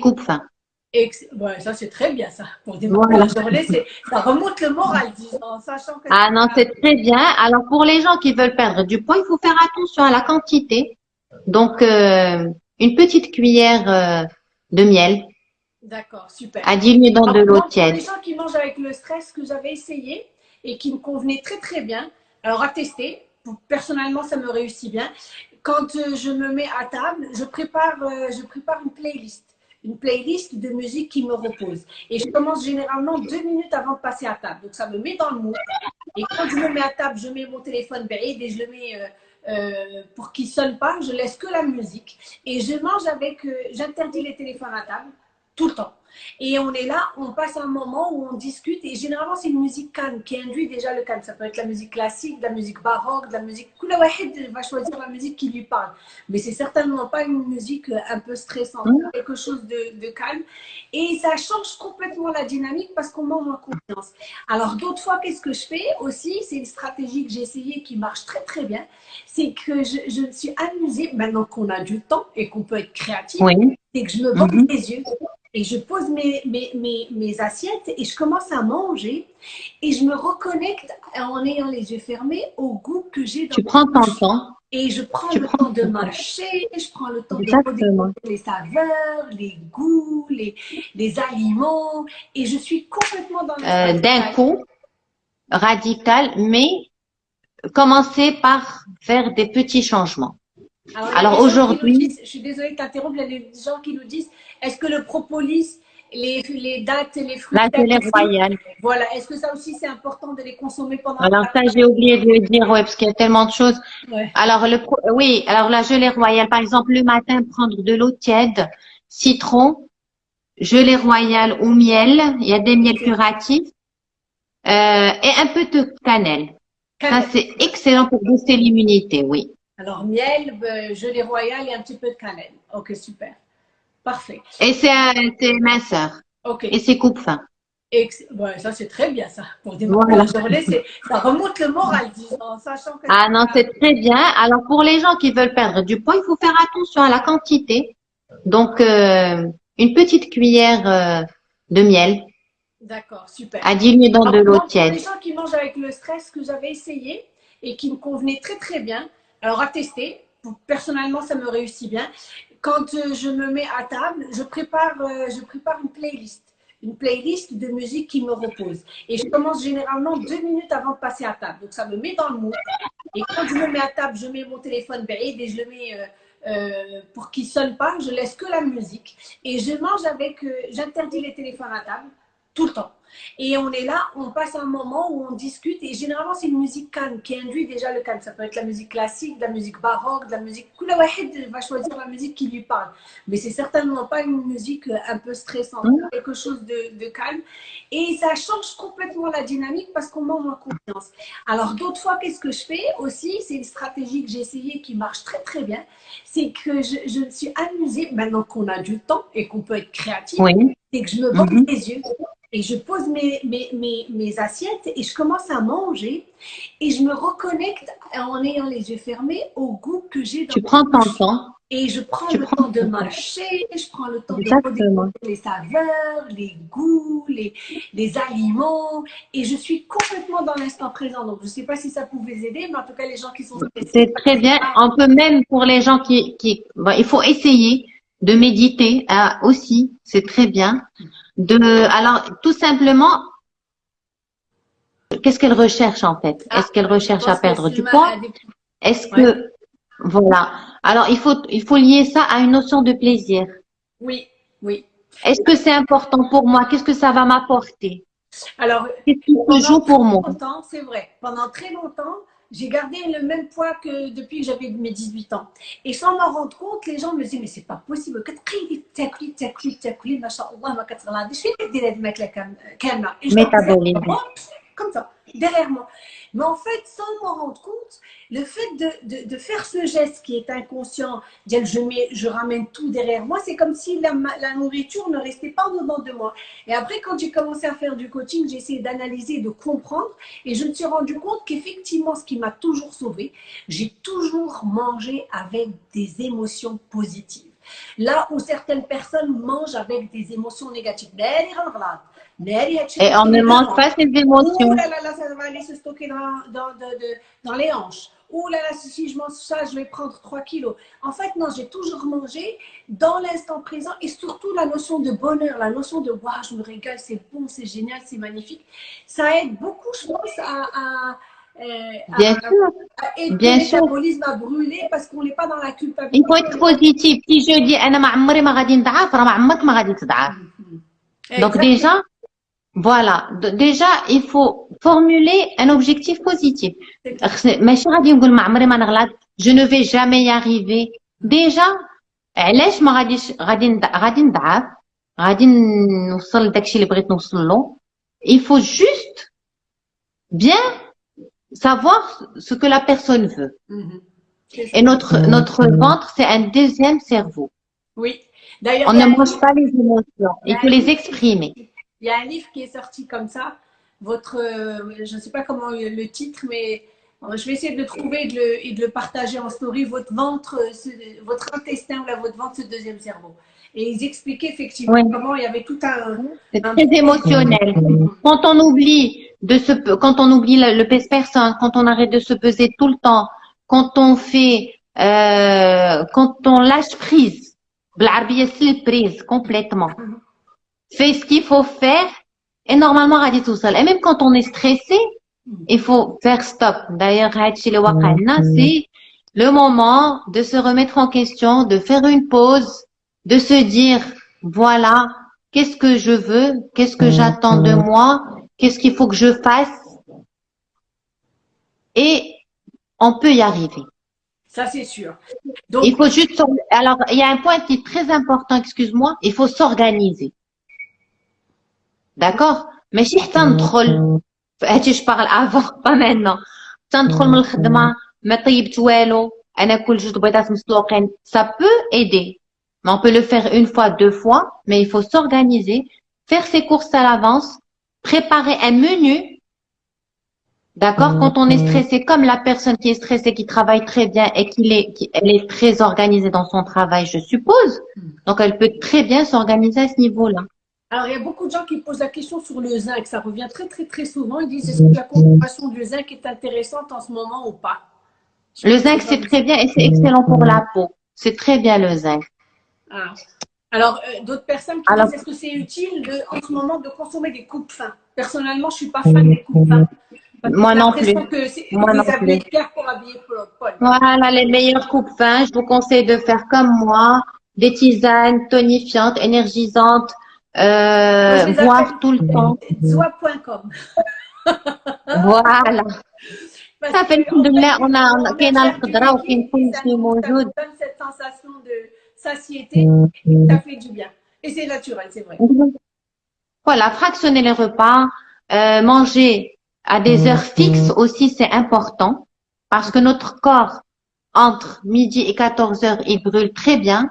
A: ouais, ça c'est très bien ça. Pour des
B: Voilà.
A: la journée, c'est- ça remonte le moral, disons, en sachant que
B: Ah non, c'est très bien. Alors pour les gens qui veulent perdre du poids, il faut faire attention à la quantité. Donc euh, une petite cuillère euh, de miel
A: D'accord, super.
B: à diluer dans de l'eau
A: moi, pour
B: tiède.
A: les gens qui mangent avec le stress que j'avais essayé et qui me convenait très très bien, alors à tester, personnellement ça me réussit bien. Quand euh, je me mets à table, je prépare, euh, je prépare une playlist, une playlist de musique qui me repose. Et je commence généralement deux minutes avant de passer à table. Donc ça me met dans le mood. Et quand je me mets à table, je mets mon téléphone baïd et je le mets euh, pour qu'il sonne pas. Je laisse que la musique et je mange avec. euh, J'interdis les téléphones à table tout le temps. Et on est là, on passe un moment où on discute et généralement c'est une musique calme qui induit déjà le calme. Ça peut être la musique classique, de la musique baroque, de la musique. Wahed va choisir la musique qui lui parle. Mais c'est certainement pas une musique euh, un peu stressante,
B: Mm.
A: quelque chose de, de calme. Et ça change complètement la dynamique parce qu'on mange en confiance. Alors d'autres fois, qu'est-ce que je fais aussi? C'est une stratégie que j'ai essayée qui marche très très bien. C'est que je, je me suis amusée, maintenant qu'on a du temps et qu'on peut être créatif,
B: Oui.
A: c'est que je me bande
B: Mhm.
A: les yeux et je pose mes, mes, mes, mes assiettes et je commence à manger. Et je me reconnecte en ayant les yeux fermés au goût que j'ai dans
B: Tu prends ton temps.
A: Et je prends
B: Tu
A: le
B: prends
A: temps de mâcher, je prends le temps de redécouvrir les saveurs, les goûts, les, les aliments. Et je suis complètement dans le
B: Euh, d'un coup, radical, mais commencer par faire des petits changements.
A: Alors, il y a
B: Alors, aujourd'hui-
A: je suis désolée de t'interrompre, il y a des gens qui nous disent est-ce que le propolis, les, les dattes et les fruits
B: La
A: aussi,
B: royale.
A: Voilà, est-ce que ça aussi c'est important de les consommer pendant
B: Alors ça, j'ai oublié de le dire, ouais, parce qu'il y a tellement de choses.
A: Ouais.
B: Alors le, oui, alors la gelée royale, par exemple, le matin, prendre de l'eau tiède, citron, gelée royale ou miel. Il y a des miels curatifs euh, et un peu de cannelle. Ça, c'est excellent pour booster l'immunité, oui.
A: Alors miel, euh, gelée royale et un petit peu de cannelle. Ok, super. Parfait.
B: Et c'est minceur
A: Ok.
B: et c'est.
A: Ex- ouais, ça c'est très bien ça. Pour des
B: Voilà.
A: la journée, ça remonte le moral, disons, sachant que
B: Ah non, c'est très bien. Alors pour les gens qui veulent perdre du poids, il faut faire attention à la quantité. Donc euh, une petite cuillère euh, de miel
A: D'accord, super.
B: à diluer dans de l'eau
A: moi, pour
B: tiède.
A: les gens qui mangent avec le stress que j'avais essayé et qui me convenait très très bien, alors à tester, personnellement ça me réussit bien. Quand euh, je me mets à table, je prépare, euh, je prépare une playlist, une playlist de musique qui me repose. Et je commence généralement deux minutes avant de passer à table. Donc ça me met dans le mood. Et quand je me mets à table, je mets mon téléphone et je le mets euh, pour qu'il sonne pas. Je laisse que la musique et je mange avec. J'interdis les téléphones à table tout le temps. Et on est là, on passe un moment où on discute et généralement c'est une musique calme qui induit déjà le calme. Ça peut être la musique classique, de la musique baroque, de la musique. Wahed va choisir la musique qui lui parle. Mais c'est certainement pas une musique euh, un peu stressante,
B: Mm.
A: quelque chose de, de calme. Et ça change complètement la dynamique parce qu'on mange en confiance. Alors d'autres fois, qu'est-ce que je fais aussi? C'est une stratégie que j'ai essayée qui marche très très bien. C'est que je, je me suis amusée, maintenant qu'on a du temps et qu'on peut être créatif,
B: Oui.
A: c'est que je me bande les yeux Et je pose mes, mes, mes, mes, assiettes et je commence à manger et je me reconnecte en ayant les yeux fermés au goût que j'ai dans
B: Tu prends ton temps.
A: Et je prends le temps de mâcher, je prends le temps de les saveurs, les goûts, les, les aliments. Et je suis complètement dans l'instant présent. Donc, je ne sais pas si ça pouvait aider, mais en tout cas, les gens qui sont
B: C'est très bien. On peut même, pour les gens qui... qui il faut essayer de méditer hein, aussi. C'est très bien. De, alors, tout simplement, qu'est-ce qu'elle recherche en fait? Ah, Est-ce qu'elle recherche à perdre du poids? Est-ce que... Voilà. Alors, il faut, il faut lier ça à une notion de plaisir.
A: Oui, oui.
B: Est-ce que c'est important pour moi? Qu'est-ce que ça va m'apporter?
A: Alors,
B: qu'est-ce pour moi?
A: C'est vrai. Pendant très longtemps, j'ai gardé le même poids que depuis que j'avais mes 18 ans. Et sans m'en rendre compte, les gens me disaient, mais c'est pas possible.
B: Métabolisme.
A: Comme ça, derrière moi. Mais en fait, sans m'en rendre compte, le fait de, de, faire ce geste qui est inconscient, je, mets, je ramène tout derrière moi, c'est comme si la, la, nourriture ne restait pas dedans de moi. Et après, quand j'ai commencé à faire du coaching, j'ai essayé d'analyser, de comprendre, et je me suis rendu compte qu'effectivement, ce qui m'a toujours sauvé, j'ai toujours mangé avec des émotions positives. Là où certaines personnes mangent avec des émotions négatives.
B: Et on ne mange pas ces émotions.
A: Ouh là là, ça va aller se stocker dans, dans, dans les hanches. Ouh là là, si je mange ça, je vais prendre 3 kilos. En fait, non, j'ai toujours mangé dans l'instant présent et surtout la notion de bonheur, la notion de waouh, je me régale, c'est bon, c'est génial, c'est magnifique. Ça aide beaucoup, je pense, à,
B: euh, bien sûr.
A: et bien métabolisme à brûler parce qu'on n'est pas dans la culpabilité.
B: Il faut être positif. Si je dis, Donc déjà, voilà. Déjà, il faut formuler un objectif positif. Je ne vais jamais y arriver. Déjà, علاش ما غاديش غادي غادي نضعف غادي نوصل لداكشي اللي بغيت نوصل له il faut juste bien savoir ce que la personne veut mhm. et notre notre ventre c'est un deuxième cerveau
A: oui
B: d'ailleurs on ne mange pas les émotions il faut les exprimer
A: il y a un livre qui est sorti comme ça. Votre, euh, je ne sais pas comment le titre, mais euh, je vais essayer de le trouver et de le, et de le partager en story. Votre ventre, euh, votre intestin ou là, votre ventre, ce deuxième cerveau. Et ils expliquaient effectivement comment il y avait tout un.
B: C'est très émotionnel. Quand on oublie de se, quand on oublie le, le personne, quand on arrête de se peser tout le temps, quand on fait, euh, quand on lâche prise, prise complètement. Fais ce qu'il faut faire et normalement dit tout seul. Et même quand on est stressé, il faut faire stop. D'ailleurs, c'est le moment de se remettre en question, de faire une pause, de se dire, voilà, qu'est-ce que je veux, qu'est-ce que j'attends de moi, qu'est-ce qu'il faut que je fasse. Et on peut y arriver.
A: Ça, c'est sûr.
B: Donc, il faut juste, alors, il y a un point qui est très important, excuse-moi, il faut s'organiser. D'accord Mais si tu تندخل هادشي je parle avant pas maintenant تندخل من الخدمه ما طيبت والو انا كل جوج بيضات مسلوقين ça peut aider mais on peut le faire une fois deux fois mais il faut s'organiser faire ses courses à l'avance préparer un menu D'accord Quand on est stressé, comme la personne qui est stressée, qui travaille très bien et qui est, qui, elle est très organisée dans son travail, je suppose. Donc, elle peut très bien s'organiser à ce niveau-là.
A: Alors, il y a beaucoup de gens qui posent la question sur le zinc. Ça revient très, très, très souvent. Ils disent est-ce que la consommation du zinc est intéressante en ce moment ou pas?
B: Le zinc, c'est très bien et c'est excellent pour la peau. C'est très bien le zinc.
A: Ah. Alors, euh, d'autres personnes qui disent est-ce que c'est utile de, en ce moment de consommer des coupes fins? Personnellement, je ne suis pas fan des coupes fins.
B: Moi non plus. Moi non plus. Voilà, les meilleures coupes fins. Je vous conseille de faire comme moi, des tisanes tonifiantes, énergisantes, euh, voir tout le temps.
A: Soit.com.
B: voilà. Ça fait là, on a, on a,
A: cette sensation de satiété, ça fait du bien. Et c'est naturel, c'est vrai.
B: Voilà, fractionner les repas, euh, manger à des heures fixes aussi, c'est important parce que notre corps, entre midi et 14 heures, il brûle très bien.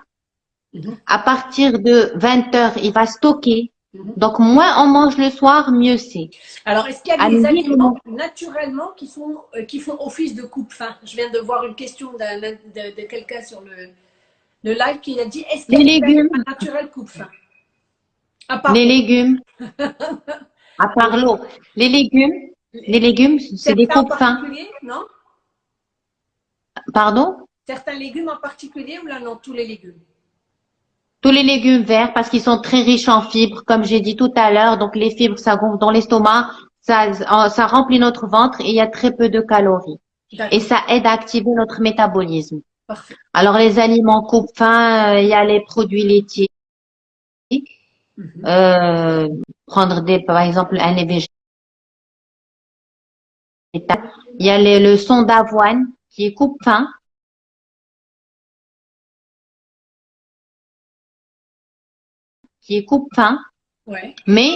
B: À partir de 20 heures, il va stocker. Donc, moins on mange le soir, mieux c'est.
A: Alors, est-ce qu'il y a des aliments naturellement qui, sont, euh, qui font office de coupe-faim Je viens de voir une question de, de quelqu'un sur le, le live qui a dit est-ce qu'il y a des
B: légumes.
A: naturels coupe-faim
B: Les légumes, à part l'eau, les légumes, les légumes, c'est des
A: certains en
B: coupes faim.
A: particulier, non?
B: Pardon?
A: Certains légumes en particulier ou là non, tous les légumes?
B: Tous les légumes verts parce qu'ils sont très riches en fibres, comme j'ai dit tout à l'heure. Donc les fibres, ça gonfle dans l'estomac, ça, ça remplit notre ventre et il y a très peu de calories. Et ça aide à activer notre métabolisme.
A: parfait.
B: Alors les aliments coupe-faim, euh, il y a les produits laitiers.
A: Mhm.
B: Euh, prendre des, par exemple, un végétal. Il y a les- le son d'avoine qui est coupe-faim. qui est coupe-faim,
A: ouais.
B: mais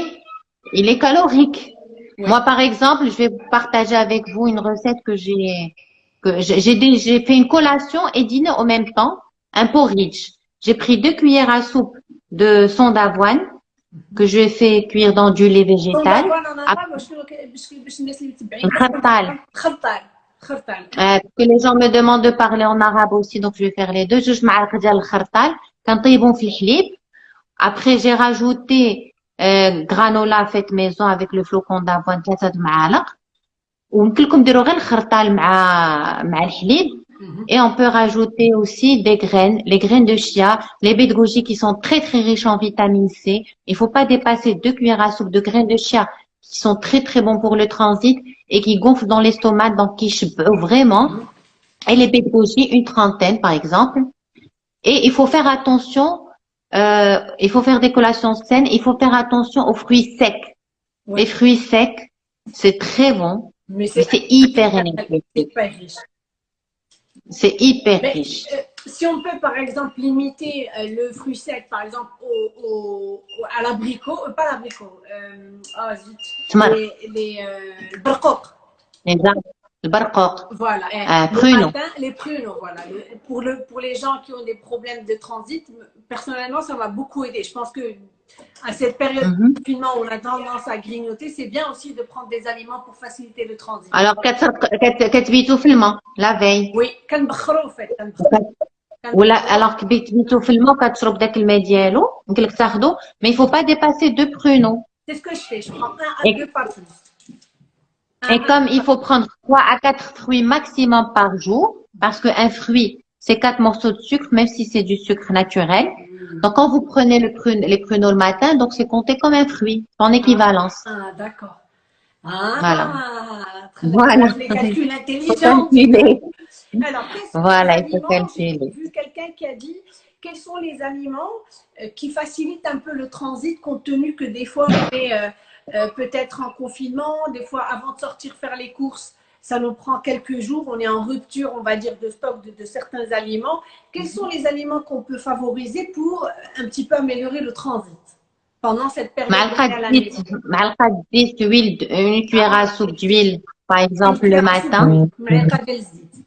B: il est calorique. Moi, par exemple, je vais partager avec vous une recette que j'ai que j'ai fait une collation et dîner en même temps, un porridge. J'ai pris deux cuillères à soupe de son d'avoine que je fais cuire dans du lait végétal. Euh, que les gens me demandent de parler en arabe aussi, donc je vais faire les deux. Je vais le khartal. Quand ils vont faire Après, j'ai rajouté euh, granola faite maison avec le flocon d'avoine ثلاثة د معالق. ويمكن لكم ديروا غير الخرطال مع مع الحليب.
A: Mhm.
B: Et on peut rajouter aussi des graines, les graines de chia, les baies de goji qui sont très très riches en vitamine C. Il faut pas dépasser deux cuillères à soupe de graines de chia qui sont très très bons pour le transit et qui gonflent dans l'estomac, donc qui chebent vraiment. Et les baies de goji, une trentaine par exemple. Et il faut faire attention, euh, il faut faire des collations saines, il faut faire attention aux fruits secs. Les fruits secs, c'est très bon,
A: mais c'est
B: hyper énergétique. C'est hyper riche.
A: Euh, si on peut, par exemple, limiter euh, le fruit sec, par exemple, au, au, à l'abricot, euh, pas l'abricot, oh, zut, les, les,
B: les arbres le barcoq.
A: voilà, eh,
B: Euh,
A: le
B: pruneaux.
A: matin, les pruneaux, voilà. Le- pour, le, pour les gens qui ont des problèmes de transit, personnellement, ça m'a beaucoup aidé. Je pense que à cette période
B: Mhm.
A: de confinement où on a tendance à grignoter, c'est bien aussi de prendre des aliments pour faciliter le transit.
B: Alors, كتسرق- كت- كتبيتو في الماء la veille.
A: Oui, كنبخروا en fait. كنبخروا.
B: ولا alors كبيتو في الماء وكتشرب داك الماء ديالو يمكن لك تاخدو mais il faut pas dépasser deux pruneaux.
A: C'est ce que je fais. Je prends un à
B: Et-
A: deux par jour.
B: Et comme il faut prendre trois à quatre fruits maximum par jour parce qu'un fruit c'est quatre morceaux de sucre même si c'est du sucre naturel. Donc quand vous prenez le prune, les pruneaux le matin donc c'est compté comme un fruit en équivalence.
A: Ah, d'accord. Ah,
B: Voilà.
A: très.
B: Voilà.
A: Calculs intelligents. Alors,
B: Voilà, il faut calculer.
A: J'ai vu quelqu'un qui a dit quels sont les aliments euh, qui facilitent un peu le transit, compte tenu que des fois on est euh, euh, peut-être en confinement, des fois avant de sortir faire les courses, ça nous prend quelques jours, on est en rupture, on va dire, de stock de, certains aliments. Quels sont les aliments qu'on peut favoriser pour un petit peu améliorer le transit pendant cette période
B: Malchadis, huile, une cuillère à soupe d'huile, par exemple, le matin.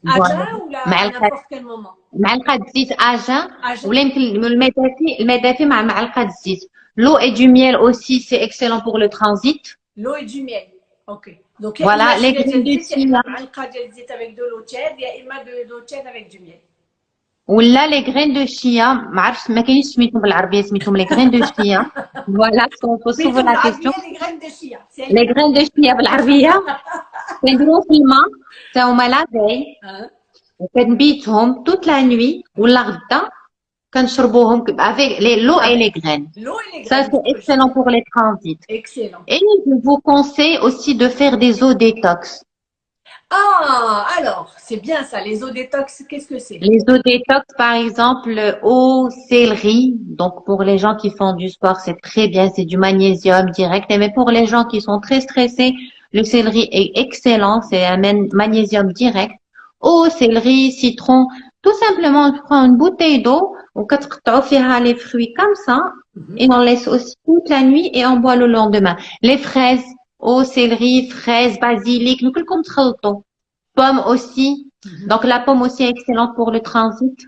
A: معلقة ديال الزيت
B: Voilà.
A: أجا ولا à
B: معلقة-
A: n'importe quel moment
B: معلقة زيت اجا
A: أجا
B: ولا يمكن الماء دافي الماء دافي مع معلقة زيت l'eau et du miel aussi c'est excellent pour le transit
A: l'eau et du miel ok donc
B: Voilà,
A: يا إما
B: les
A: شوية
B: graines
A: ديال
B: de
A: الزيت، يا إما
B: chia.
A: معلقة ديال الزيت avec de l'eau tiède يا إما de l'eau tiède avec du miel
B: ولا les graines de chia ما عرفتش ما كاينش سميتهم بالعربية سميتهم les graines de chia voilà parce qu'on pose souvent la question
A: les graines de chia c'est
B: les graines de chia بالعربية كنديرو في الماء حتى هما لا فيي
A: Hein?
B: وكنبيتهم toute la nuit ولا غدا كنشربوهم ك- avec les l'eau et les graines
A: l'eau et les
B: ça
A: graines
B: c'est excellent pour les transits
A: excellent
B: et je vous conseille aussi de faire des eaux détox
A: ah alors c'est bien ça les eaux détox qu'est-ce que c'est
B: Les eaux détox, par exemple, eau céleri. Donc, pour les gens qui font du sport, c'est très bien. C'est du magnésium direct. Mais pour les gens qui sont très stressés, le céleri est excellent, c'est un magnésium direct. Eau, céleri, citron, tout simplement, on prend une bouteille d'eau, on fera les fruits comme ça,
A: mhm.
B: et on laisse aussi toute la nuit et on boit le lendemain. Les fraises, eau, céleri, fraises, basilic, nous comme Pomme aussi.
A: Mhm.
B: Donc la pomme aussi est excellente pour le transit.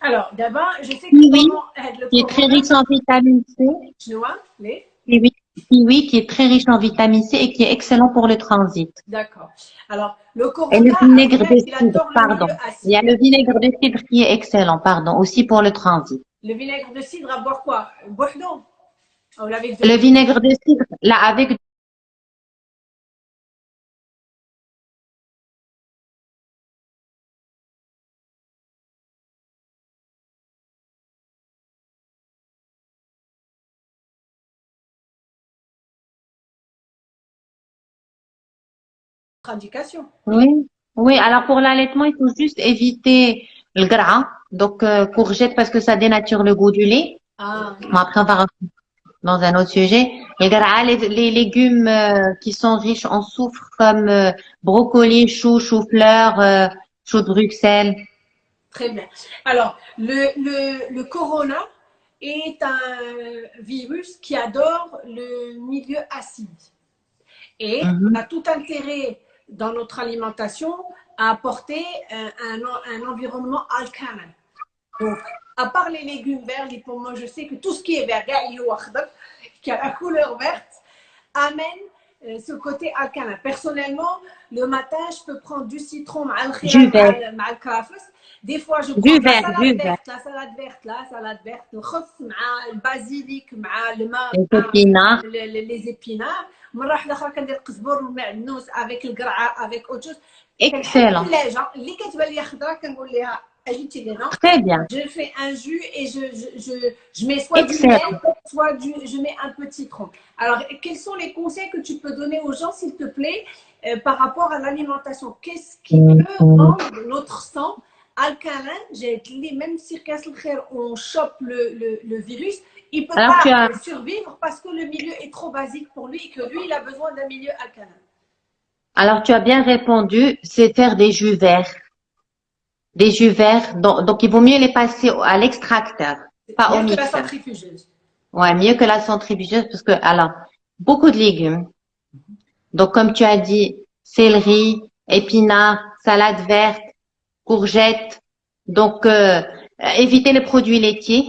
A: Alors d'abord, je sais que
B: oui,
A: euh, le
B: est très riche en vitamine C.
A: Tu vois, les...
B: Oui kiwi qui est très riche en vitamine C et qui est excellent pour le transit.
A: D'accord. Alors, le
B: Et le vinaigre de cidre, pardon. Il y a le vinaigre de cidre qui est excellent, pardon, aussi pour le transit.
A: Le vinaigre de cidre à boire quoi? Ou avec
B: Le vinaigre de cidre, là, avec
A: indication.
B: Oui, oui. Alors pour l'allaitement, il faut juste éviter le gras, donc euh, courgette parce que ça dénature le goût du lait.
A: Ah,
B: Bon, après, on va dans un autre sujet. Le gras, les, les légumes euh, qui sont riches en soufre comme euh, brocoli, chou, chou-fleur, euh, chou de Bruxelles.
A: très bien. Alors, le, le, le corona est un virus qui adore le milieu acide. Et
B: Mhm.
A: on a tout intérêt dans notre alimentation à apporter euh, un, un, environnement alcalin. Donc, à part les légumes verts, et pour moi, je sais que tout ce qui est vert, qui a la couleur verte, amène euh, ce côté alcalin. Personnellement, le matin, je peux prendre du citron,
B: du vert.
A: Des fois, je prends
B: du
A: la,
B: du
A: verte, la salade verte, la salade verte, le
B: khos,
A: le
B: basilic,
A: le les épinards. مرة واحدة أخرى كندير قزبر والمعدنوس avec القرعة avec autre chose.
B: Excellent.
A: الثلاجة اللي كتبان لي خضرا كنقول لها اجيتي لنا
B: Très bien.
A: je fais un jus et je, je, je, je mets soit
B: Excellent.
A: du miel, soit du, je mets un peu de citron. Alors, quels sont les conseils que tu peux donner aux gens, s'il te plaît, euh, par rapport à l'alimentation Qu'est-ce qui
B: Mhm.
A: peut rendre notre sang alcalin J'ai dit, même si on chope le, le, le virus, il peut
B: Alors,
A: pas
B: as-
A: survivre parce que le milieu est trop basique pour lui et que lui, il a besoin d'un milieu alcalin.
B: Alors, tu as bien répondu, c'est faire des jus verts. Des jus verts, donc, donc il vaut mieux les passer à l'extracteur, pas au
A: Bien que la
B: mixeur.
A: centrifugeuse.
B: Ouais, mieux que la centrifugeuse parce que, alors, beaucoup de légumes. Donc, comme tu as dit, céleri, épinards, salade verte, courgettes. Donc, euh, éviter les produits laitiers.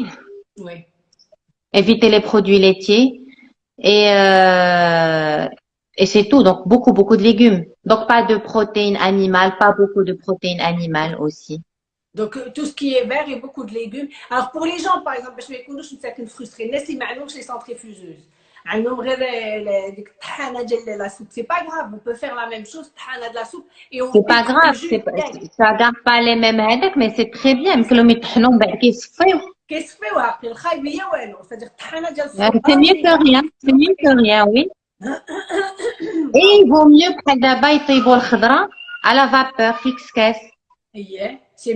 A: Oui.
B: Éviter les produits laitiers. Et, euh, et c'est tout. Donc, beaucoup, beaucoup de légumes. Donc, pas de protéines animales, pas beaucoup de protéines animales aussi.
A: Donc, euh, tout ce qui est vert et beaucoup de légumes. Alors, pour les gens, par exemple, je vais une certaine frustration. Les centrifugeuses. C'est pas grave, on peut faire la même chose,
B: c'est pas grave, ça garde pas les mêmes headaches, mais c'est très bien.
A: Ben, qu'est-ce ben,
B: C'est mieux que rien, oui. Et il vaut mieux que d'abord, il à la vapeur, fixe
A: caisse.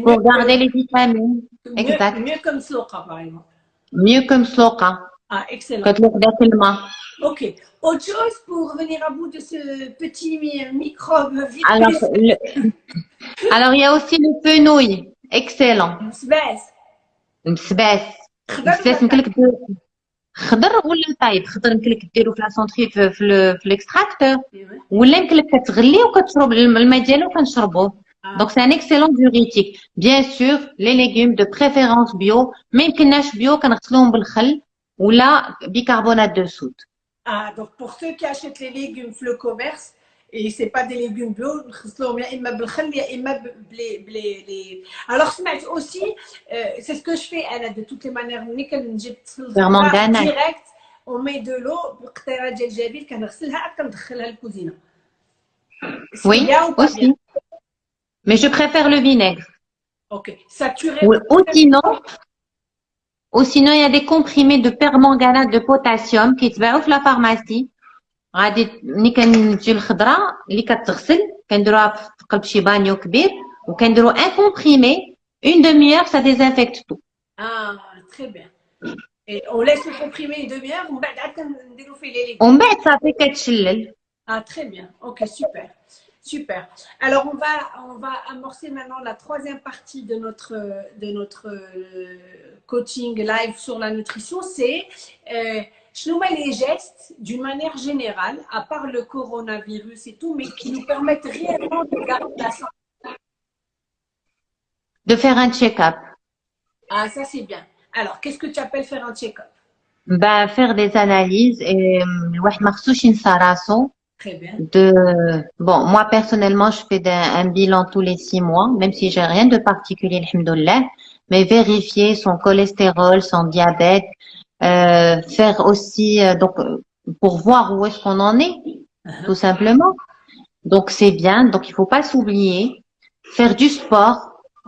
B: Pour garder les vitamines. Exact.
A: mieux comme soqa, par exemple. Ah, excellent.
B: كتلوق داك الماء
A: Ok. Autre chose pour venir à bout de ce petit mi- microbe vite
B: Alors, le... Alors, il y a aussi le fenouil. Excellent.
A: مسباس.
B: مسباس
A: خضر
B: مسباس يمكن لك دير خضر ولا طايب خضر يمكن لك ديرو في لا سونتري في, في, ال- في الاكستراكتور
A: ولا-
B: ولا يمكن لك كتغليه وكتشرب الم- الماء ديالو وكنشربوه
A: Ah.
B: دونك سي ان اكسيلون diurétique bien sûr les légumes de préférence bio ما يمكنناش بيو كنغسلوهم ou la bicarbonate de soude.
A: Ah, donc pour ceux qui achètent les légumes le commerce, et c'est pas des légumes bleus, alors aussi, euh, c'est ce que je fais, de toutes les manières, direct, on met de l'eau,
B: oui, aussi. Mais je préfère le vinaigre.
A: Ok, saturé.
B: ou sinon, il y a des comprimés de permanganate de potassium qui يتباعوا في la pharmacie. غادي ملي كنجي الخضره اللي كتغسل كنديروها في قلب شي بانيو كبير وكنديروا ان كومبريمي اون دمي heure ça désinfecte tout.
A: Ah, très bien. Et on laisse le comprimé une demi-heure, on va كنديروا فيه les légumes.
B: ومن بعد صافي كتشلل.
A: Ah, très bien. Ok, super. Super. Alors, on va, on va amorcer maintenant la troisième partie de notre, de notre euh, coaching live sur la nutrition. C'est euh, je nous mets les gestes d'une manière générale, à part le coronavirus et tout, mais qui nous permettent réellement de garder la santé.
B: De faire un check-up.
A: Ah, ça c'est bien. Alors, qu'est-ce que tu appelles faire un check-up?
B: Ben, faire des analyses et الواحد ما خصوش ينسى راسو
A: Très bien.
B: de bon moi personnellement je fais un, un bilan tous les six mois même si j'ai rien de particulier alhamdoulilah mais vérifier son cholestérol son diabète euh, faire aussi euh, donc euh, pour voir où est-ce qu'on en est
A: Uh-huh.
B: tout simplement donc c'est bien donc il faut pas s'oublier faire du sport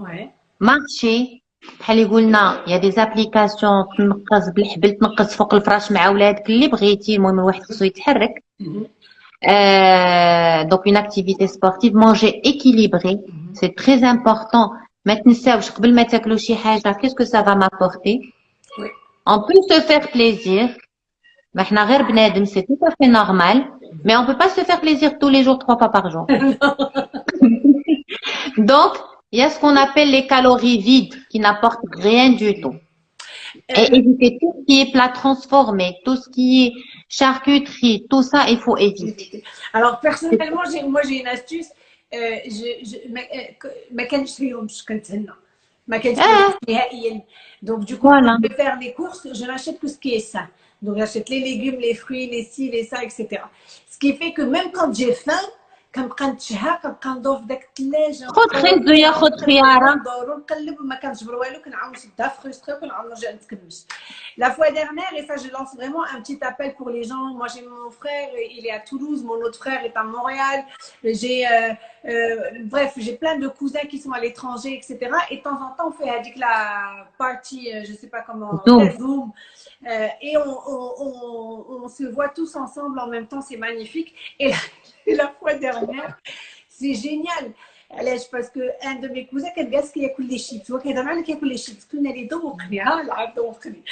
A: Ouais.
B: marcher بحال اللي قلنا il y a des applications تنقص بالحبل تنقص فوق الفراش مع ولادك اللي بغيتي المهم الواحد خصو يتحرك
A: Mhm.
B: euh, donc une activité sportive, manger équilibré,
A: mhm.
B: c'est très important. Maintenant, qu'est-ce que ça va m'apporter? On peut se faire plaisir. C'est tout à fait normal, mais on peut pas se faire plaisir tous les jours, trois fois par jour. donc, il y a ce qu'on appelle les calories vides qui n'apportent rien du tout. et éviter tout ce qui est plat transformé tout ce qui est charcuterie tout ça il faut éviter
A: Alors personnellement, j'ai, moi j'ai une astuce. Euh, je, je, ما ما كانش فيهمش كنتهنى ما كانش
B: Ah.
A: فيهمش نهائيا donc du coup
B: Voilà.
A: je vais faire les courses je n'achète que ce qui est sain donc j'achète les légumes les fruits les ci les ça etc ce qui fait que même quand j'ai faim كنبقى نتشهى كنبقى ندور في داك الثلاجة.
B: خد خيزويه خد خيارة.
A: ندور ونقلب وما كنجبر والو كنعاود نشدها فخوستري وكنعاود نرجع نتكمش لا فوا ديرنيير اي سا جو لونس فريمون ان بتيت ابل بور لي جون موا جي مون فرير il est à Toulouse mon autre frère est à Montréal. Euh, bref, j'ai plein de cousins qui sont à l'étranger, etc. Et de temps en temps, on fait avec la party, euh, je sais pas comment, Zoom. Euh, et on, on- on- on se voit tous ensemble en même temps, c'est magnifique. Et la, et la fois dernière, c'est génial. علاش باسكو ان دو مي كوزا كان جالس كياكل لي شيبس هو كيهضر معايا كياكل لي شيبس كنا لي ذوقني ها العب ذوقني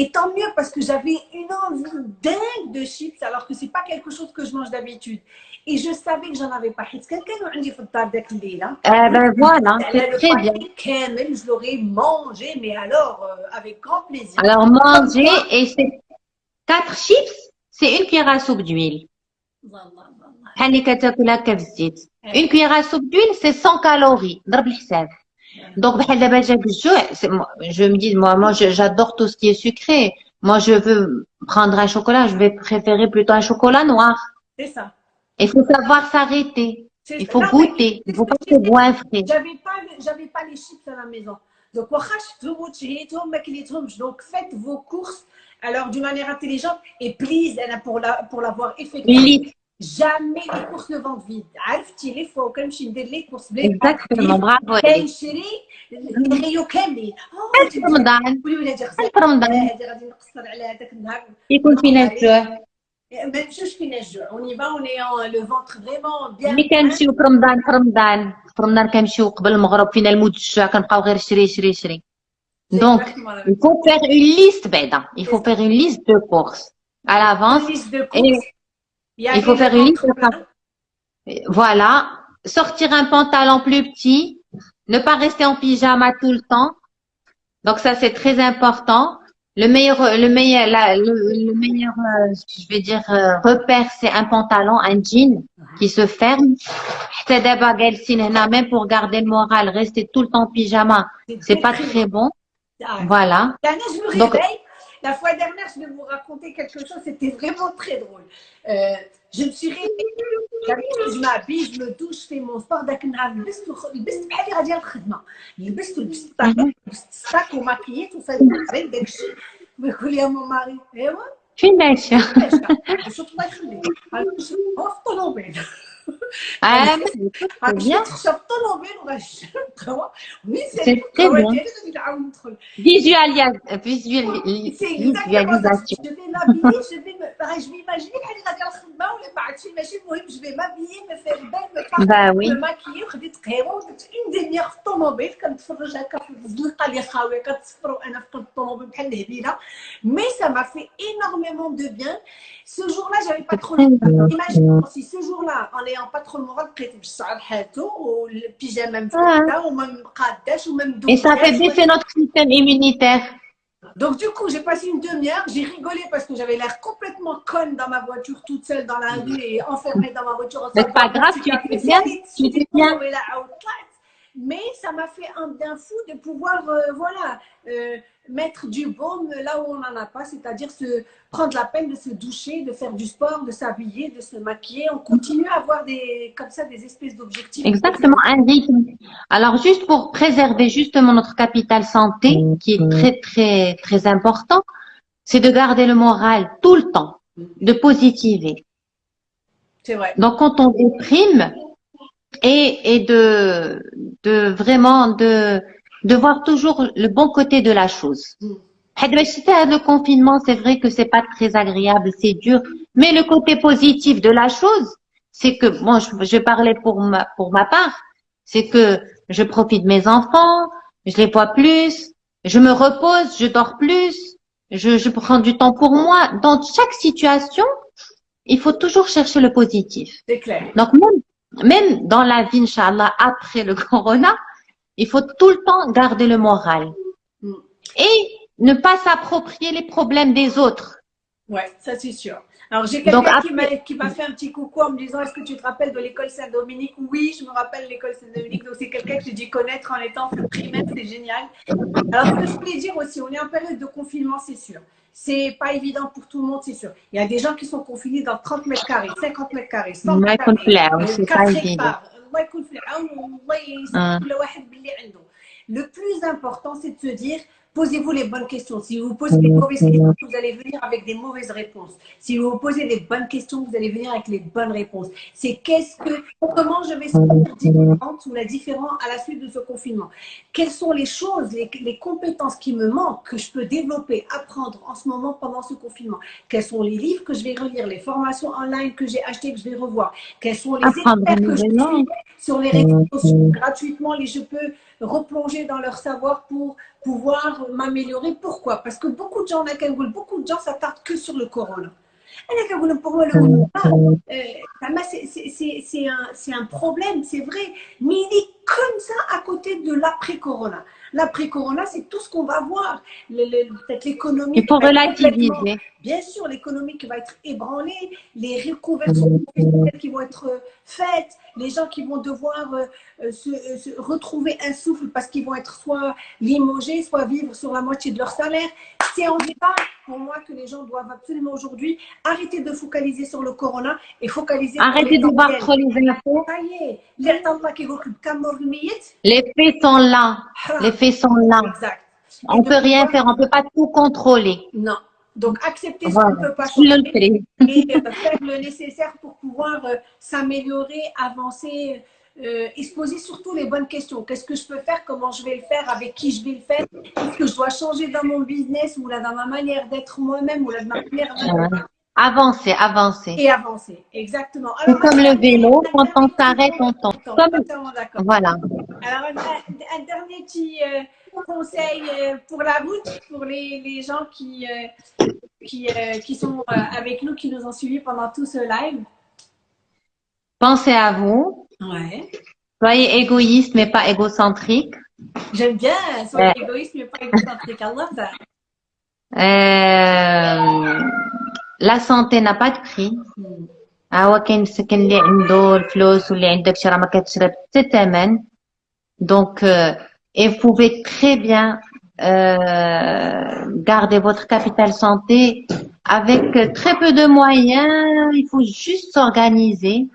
A: Et tant mieux parce que j'avais une envie dingue de chips alors que c'est pas quelque chose que je mange d'habitude. Et je savais que j'en avais pas. حيت كان كانوا عندي في الدار داك الليله.
B: Eh ben voilà,
A: على
B: c'est
A: le
B: très bien.
A: paquet كامل je l'aurais mangé mais alors euh, avec grand plaisir.
B: Alors manger et c'est quatre chips, c'est une cuillère à soupe d'huile.
A: والله
B: Une cuillère à soupe d'huile, c'est 100 calories. Donc, bah, bah, je me dis, moi, moi j'adore tout ce qui est sucré. Moi, je veux prendre un chocolat, je vais préférer plutôt un chocolat noir.
A: C'est ça.
B: Il faut savoir s'arrêter. Il faut goûter. Il faut pas se boire frais.
A: J'avais pas, pas les chips à la maison. Donc, oh, donc faites vos courses alors d'une manière intelligente et please, pour l'avoir la, pour effectué,
B: Liste.
A: Jamais les courses ne vendent vide. عرفتي لي فوا كنمشي ندير لي كورس بلا
B: Exactement. Bravo. Ellie.
A: كنشري الغيو كاملين. أوه،
B: في رمضان.
A: قولي ولادي غزال
B: في رمضان.
A: هذه غادي نقصر على هذاك النهار
B: يكون فينا الجوع.
A: ما نمشيوش فينا الجوع on y va on est en le ventre vraiment bien
B: ملي كنمشيو في رمضان في رمضان في رمضان كنمشيو قبل المغرب فينا الموت الجوع كنبقاو غير شري شري شري
A: C'est
B: Donc,
A: exactement la même
B: il faut faire une liste بعدا il faut faire une liste de courses à l'avance
A: liste de courses.
B: il faut faire une liste. Voilà. Sortir un pantalon plus petit. Ne pas rester en pyjama tout le temps. Donc ça, c'est très important. Le meilleur, le meilleur, euh, je vais dire, euh, repère, c'est un pantalon, un jean qui se ferme. C'est des même pour garder le moral, rester tout le temps en pyjama, c'est pas très, bon. Voilà.
A: La fois dernière, je vais vous raconter quelque chose, c'était vraiment très drôle. Euh, je me suis réveillée, j'arrive, je m'habille, je me douche, je fais mon sport داك النهار لبست وخ- لبست بحال اللي غاديه للخدمه لبست ولبست الطاقة، لبست الساك وماكييت وفات العرين داك الشيء ويقول لي مو ماري ايوا
B: فين ماشية
A: شوف الله يخليك قالت لي هو في الطوموبيل
B: ah
A: عرفت
B: bien.
A: تخشى في الطوموبيل وغنشرب قهوه ونسيت
B: C'est très
A: القهوه
B: bien.
A: ديالي غادي نعاود ندخل
B: visualis- visual-
A: C'est exactement ça.
B: visualisation
A: Je vais m'habiller, je vais me. Pareil, je vais imaginer بحال اللي غادي الخدمه ولا بعد شي ماشي المهم je vais m'habiller, me faire belle, me parfumer,
B: bah oui
A: me maquiller وخديت قهوه ودرت اون ديميير في الطوموبيل كنتفرج هكا في الزنقه اللي خاويه كتصفر وانا في قلب الطوموبيل بحال الهبيله مي ça m'a fait énormément de bien ce jour-là j'avais pas trop le moral. Imagine si ce jour-là en ayant pas trop le moral بقيت بالشعر حالته والبيجامه مفتحه وما مقاداش وما
B: et ça fait
A: مدوباش
B: baisser notre système immunitaire
A: Donc du coup, j'ai passé une demi-heure, j'ai rigolé parce que j'avais l'air complètement conne dans ma voiture toute seule dans la rue et enfermée dans ma voiture.
B: Mais c'est pas grave, tu étais bien, tu étais bien.
A: mais ça m'a fait un bien fou de pouvoir, euh, voilà, euh, mettre du baume là où on n'en a pas, c'est-à-dire se prendre la peine de se doucher, de faire du sport, de s'habiller, de se maquiller. On continue à avoir des, comme ça, des espèces d'objectifs.
B: Exactement, un rythme. Alors, juste pour préserver justement notre capital santé, qui est très, très, très important, c'est de garder le moral tout le temps, de positiver.
A: C'est vrai.
B: Donc, quand on déprime, et, et de, de vraiment de, de voir toujours le bon côté de la chose.
A: Mm.
B: Le confinement, c'est vrai que c'est pas très agréable, c'est dur, mais le côté positif de la chose, c'est que, moi, je, je parlais pour ma, pour ma part, c'est que je profite de mes enfants, je les vois plus, je me repose, je dors plus, je, je prends du temps pour moi. Dans chaque situation, il faut toujours chercher le positif.
A: C'est clair.
B: Donc, même même dans la vie, Inch'Allah, après le corona, il faut tout le temps garder le moral.
A: Mm.
B: Et ne pas s'approprier les problèmes des autres.
A: Ouais, ça c'est sûr. Alors, j'ai quelqu'un qui m'a fait un petit coucou en me disant Est-ce que tu te rappelles de l'école Saint-Dominique? Oui, je me rappelle l'école Saint-Dominique. Donc, c'est quelqu'un que j'ai dû connaître en étant primaire, c'est génial. Alors, ce que je voulais dire aussi, on est en période de confinement, c'est sûr. C'est pas évident pour tout le monde, c'est sûr. Il y a des gens qui sont confinés dans 30 mètres carrés, 50 mètres carrés, 100 mètres carrés, euh, Le plus important, c'est de se dire posez-vous les bonnes questions. Si vous vous posez des mauvaises questions, vous allez venir avec des mauvaises réponses. Si vous vous posez les bonnes questions, vous allez venir avec les bonnes réponses. C'est qu'est-ce que, comment je vais sortir différente ou la différent à la suite de ce confinement? Quelles sont les choses, les, les compétences qui me manquent, que je peux développer, apprendre en ce moment pendant ce confinement? Quels sont les livres que je vais relire, les formations online que j'ai achetées, que je vais revoir? Quels sont les experts que je suis sur les réseaux sociaux? Gratuitement et je peux replonger dans leur savoir pour pouvoir m'améliorer. Pourquoi? Parce que beaucoup de gens, beaucoup de gens s'attardent que sur le corona. Pour moi, le mm. corona, euh, c'est un, problème, c'est vrai, mais il est comme ça à côté de l'après-corona. L'après-corona, c'est tout ce qu'on va voir, peut-être l'économie. Et pour
B: relativiser.
A: Bien sûr, l'économie qui va être ébranlée, les reconversions qui vont être euh, faites, les gens qui vont devoir euh, euh, se, retrouver un souffle parce qu'ils vont être soit limogés, soit vivre sur la moitié de leur salaire. C'est en débat pour moi que les gens doivent absolument aujourd'hui arrêter de focaliser sur le corona et focaliser
B: Arrêtez de voir trop les infos. Les faits sont là. Ah, les faits sont là.
A: Exact.
B: On
A: ne
B: peut rien faire, on ne peut pas tout contrôler.
A: Non. Donc accepter ce
B: Voilà.
A: qu'on ne peut pas changer. et euh, faire le nécessaire pour pouvoir euh, s'améliorer, avancer euh, et se poser surtout les bonnes questions. Qu'est-ce que je peux faire? Comment je vais le faire? Avec qui je vais le faire? Qu'est-ce que je dois changer dans mon business ou là dans ma manière d'être moi-même ou là dans ma manière
B: Ouais. Avancer, avancer.
A: et avancer. Exactement.
B: C'est comme le vélo, quand on s'arrête, on tombe. Comme-. Voilà.
A: Alors, un, un- un dernier petit euh, conseil euh, pour la route, pour les, les gens qui, euh, qui, euh, qui sont euh, avec nous, qui nous ont suivis pendant tout ce live.
B: Pensez à vous.
A: Ouais.
B: Soyez égoïste, mais pas égocentrique.
A: J'aime bien, soyez
B: Ouais.
A: égoïste, mais pas égocentrique. Allah, ça.
B: Euh, la santé n'a pas de prix. هو كاين مسكين اللي عنده الفلوس واللي عندك شي راه ما كتشرب حتى ثمن donc euh, et vous pouvez très bien euh, garder votre capital santé avec très peu de moyens il faut juste s'organiser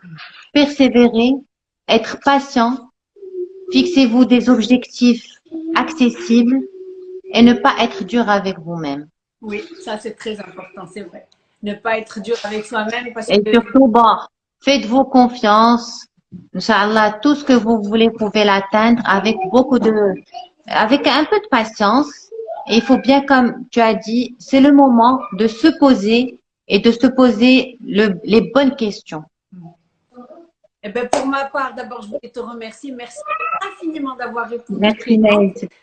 B: persévérer être patient fixez-vous des objectifs accessibles et ne pas être dur avec vous-même
A: Oui, ça c'est très important, c'est vrai. Ne pas être dur avec soi-même parce
B: Et
A: que
B: surtout, bon, faites-vous confiance. Inch'Allah, tout ce que vous voulez, vous pouvez l'atteindre avec beaucoup de, avec un peu de patience. Il faut bien, comme tu as dit, c'est le moment de se poser et de se poser le, les bonnes questions.
A: Eh ben, pour ma part, d'abord, je voulais te remercier. Merci infiniment d'avoir répondu.
B: Merci.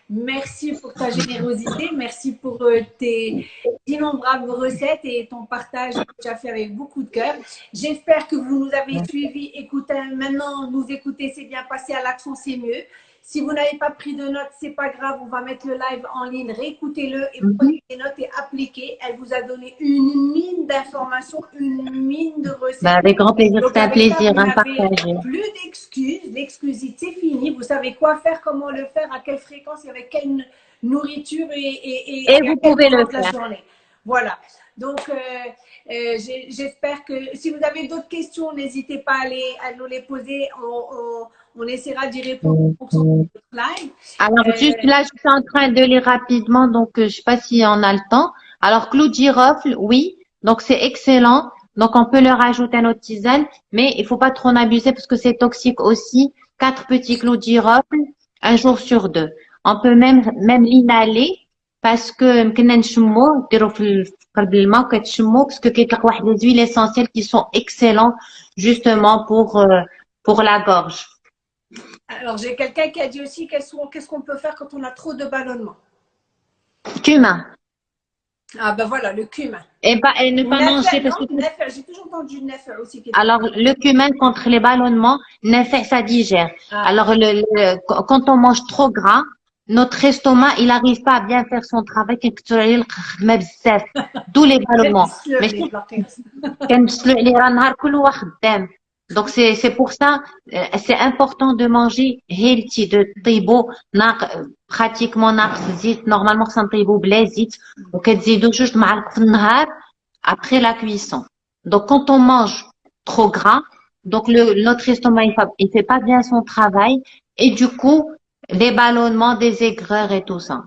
A: Merci pour ta générosité. Merci pour euh, tes innombrables recettes et ton partage que tu as fait avec beaucoup de cœur. J'espère que vous nous avez suivis. Écoutez, maintenant, nous écouter, c'est bien passé. À l'action, c'est mieux. Si vous n'avez pas pris de notes, c'est pas grave, on va mettre le live en ligne, réécoutez-le et
B: Mhm.
A: prenez des notes et appliquez. Elle vous a donné une mine d'informations, une mine de recettes.
B: Bah, avec grand plaisir, c'est un plaisir
A: vous
B: hein, partager.
A: Plus d'excuses, l'exclusite c'est fini. Vous savez quoi faire, comment le faire, à quelle fréquence et avec quelle nourriture et, et,
B: Et
A: à
B: vous pouvez le
A: de la
B: faire.
A: journée. Voilà. Donc, euh, euh, j'espère que si vous avez d'autres questions, n'hésitez pas à, les, à nous les poser. On, on, on essaiera d'y répondre en fonction de votre live.
B: Alors,
A: Euh,
B: juste là, je suis en train de lire rapidement, donc euh, je sais pas si on a le temps. Alors, clou de girofle, oui, donc c'est excellent. Donc, on peut le rajouter à notre tisane, mais il faut pas trop en abuser parce que c'est toxique aussi. Quatre petits clous de girofle, un jour sur deux. On peut même même l'inhaler parce que يمكننا نشموه نديرو في في قلب الماء وكتشموه parce que كيطلق واحد les huiles essentielles qui sont excellents justement pour euh, pour la gorge.
A: Alors, j'ai quelqu'un qui a dit aussi qu'est-ce qu'on peut faire quand on a trop de ballonnement.
B: Cumin.
A: Ah ben voilà, le cumin.
B: Et pas et ne pas manger parce
A: non, J'ai toujours entendu aussi.
B: Alors, le cumin contre les ballonnements, fait ça digère.
A: Ah.
B: Alors, le, le- quand on mange trop gras, notre estomac, il n'arrive pas à bien faire son travail. D'où les ballonnements. Donc c'est c'est pour ça, euh, c'est important de manger healthy, de tibo, pratiquement zit, normalement c'est un tibo blazit, ou qu'elle juste mal après la cuisson. Donc quand on mange trop gras, donc le, notre estomac il fait, pas bien son travail et du coup des ballonnements, des aigreurs et tout ça.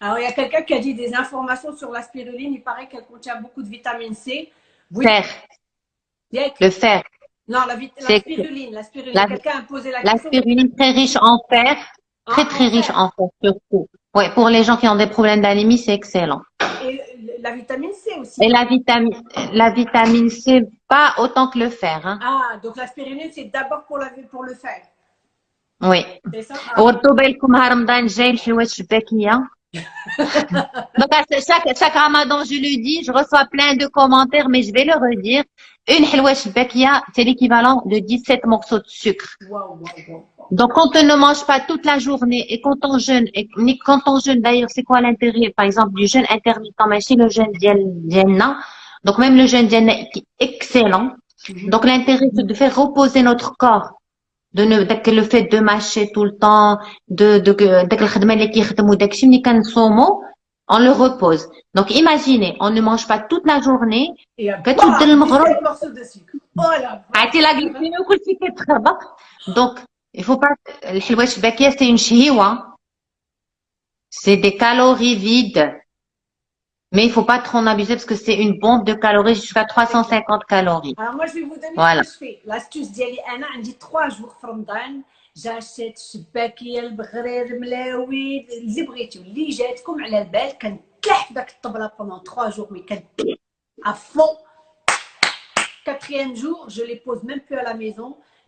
A: Alors il y a quelqu'un qui a dit des informations sur la spiruline, il paraît qu'elle contient beaucoup de vitamine C. Oui.
B: Fer. Le fer.
A: Non, la, vit- la
B: C'est-
A: spiruline. La spiruline.
B: la-
A: Quelqu'un a posé la
B: La
A: question.
B: spiruline très riche en fer, très
A: Ah,
B: très
A: en
B: riche
A: fer.
B: en fer surtout. Ouais, pour les gens qui ont des problèmes d'anémie, c'est excellent.
A: Et la vitamine C aussi.
B: Et la vitamine, la vitamine C, pas autant que le fer. Hein.
A: Ah, donc la spiruline, c'est d'abord pour, la, pour le fer.
B: Oui.
A: C'est ça Ah.
B: وردوا بالكم ها رمضان جاي الحلوات الشباكية. Donc, chaque, chaque ramadan, je le dis, je reçois plein de commentaires, mais je vais le redire. Une halwa shbekia, c'est l'équivalent de 17 morceaux de sucre. Donc, quand on ne mange pas toute la journée et quand on jeûne, et quand on jeûne d'ailleurs, c'est quoi l'intérêt, par exemple, du jeûne intermittent, mais chez le jeûne d'Yenna, donc même le jeûne d'Yenna est excellent. Mhm. Donc, l'intérêt, c'est de faire reposer notre corps De ne, داك le fait de mâcher tout le temps, de, de, داك الخدمة اللي كيخدموا داكشي ملي كنصوموا, on le repose. Donc imaginez, on ne mange pas toute la journée,
A: Et un
B: كتبدل المغرب.
A: 17 morceaux de sucre. Oh là
B: عرفتي لا glycémie وكلشي كيتخربق. Donc il faut pas الحلوى الشباكية c'est une شهيوة. C'est des calories vides. Mais il faut pas trop en abuser parce que c'est une bombe de calories jusqu'à 350 calories.
A: Alors moi, je vais vous donner
B: Voilà.
A: ce que je fais. L'astuce ديالي انا عندي 3 jours في رمضان جاشيت الشباكيه البغرير الملاوي اللي بغيتو اللي جاتكم على البال كنتلح في داك الطبله pendant 3 jours mais كنتلح à fond quatrième jour je les pose même plus à la maison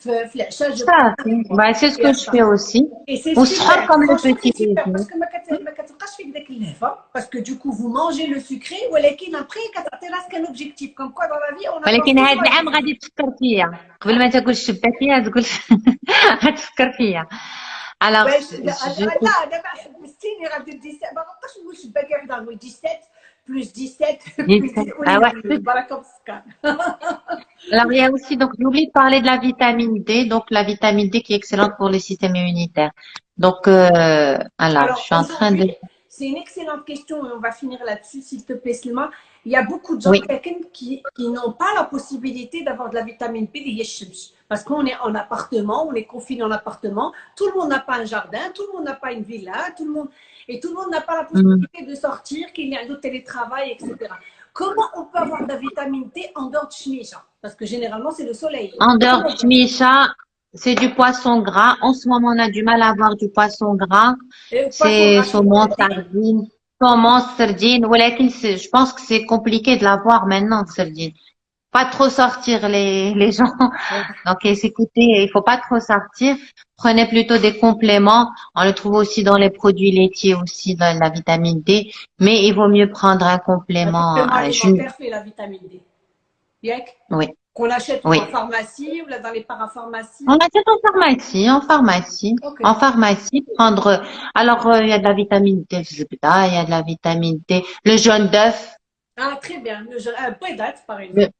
A: في- في العشاء je
B: Ça, bah, c'est ce que je fais aussi.
A: Et c'est
B: Ou
A: super,
B: sera comme le
A: franchement,
B: petit
A: c'est super,
B: déjeuner.
A: parce que ما كت- ما كتبقاش فيك داك اللهفه parce que du coup vous mangez le sucré ولكن après كتعطي راسك un objectif comme quoi dans la vie on a
B: ولكن هاد العام غادي تفكر فيا قبل ما تاكل الشباكية تقول غتفكر فيا alors
A: باش
B: je-
A: لا
B: je-
A: لا دابا حبستيني غادي 17 ما غنبقاش نقول شباكه غادي نقول 17 plus 17, plus
B: 10, ah ouais. Alors, il y a aussi, donc, j'oublie de parler de la vitamine D, donc la vitamine D qui est excellente pour le système immunitaire. Donc, euh, alors, je suis en train de...
A: C'est une excellente question et on va finir là-dessus, s'il te plaît, Selma. Il y a beaucoup de gens
B: oui.
A: qui, qui n'ont pas la possibilité d'avoir de la vitamine B, parce qu'on est en appartement, on est confiné en appartement, tout le monde n'a pas un jardin, tout le monde n'a pas une villa, tout le monde, et tout le monde n'a pas la possibilité mm. de sortir, qu'il y a un autre télétravail, etc. Comment on peut avoir de la vitamine D en dehors de Shmisha Parce que généralement, c'est le soleil.
B: En dehors de Shmisha, c'est du poisson gras. En ce moment, on a du mal à avoir du poisson gras. C'est saumon, sardine, saumon, sardine. Je pense que c'est compliqué de l'avoir maintenant, sardine. Pas trop sortir les, les gens. Donc, écoutez, il faut pas trop sortir. prenez plutôt des compléments. On le trouve aussi dans les produits laitiers aussi, dans la vitamine D. Mais il vaut mieux prendre un complément.
A: Le complément
B: euh,
A: fait la vitamine D.
B: Oui.
A: Qu'on achète
B: Oui.
A: en pharmacie ou dans les parapharmacies?
B: On achète en pharmacie, en pharmacie. En pharmacie, prendre. Alors, euh, il y a de la vitamine D, pas, il y a de la vitamine D. Le jaune d'œuf,
A: Ah, très bien. Peu date, par
B: Le-
A: exemple.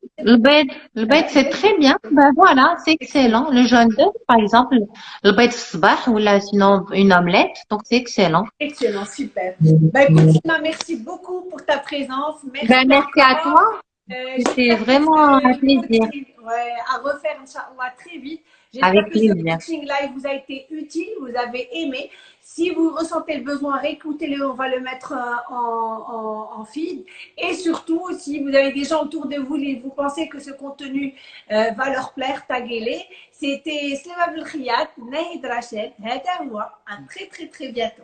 B: le bed, c'est très bien. Ben voilà, c'est excellent. Le jaune d'œuf, par exemple, le bed sabah ou là, sinon une omelette, donc c'est excellent.
A: Excellent, super. Écoute, Sima, merci beaucoup pour ta présence. Merci,
B: Ben, merci à toi.
A: Euh, j'espère
B: vraiment un plaisir.
A: Ouais, à refaire, Inch'Allah, très vite. J'espère que ce coaching live vous a été utile, vous avez aimé. Si vous ressentez le besoin, réécoutez-le, on va le mettre euh, en, en, en feed. Et surtout, si vous avez des gens autour de vous et vous pensez que ce contenu euh, va leur plaire, taguez-les. C'était Slema Belkhiyat, Nahid Hada Houa. À très très très bientôt.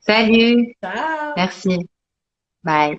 B: Salut.
A: Ciao
B: Merci. Bye.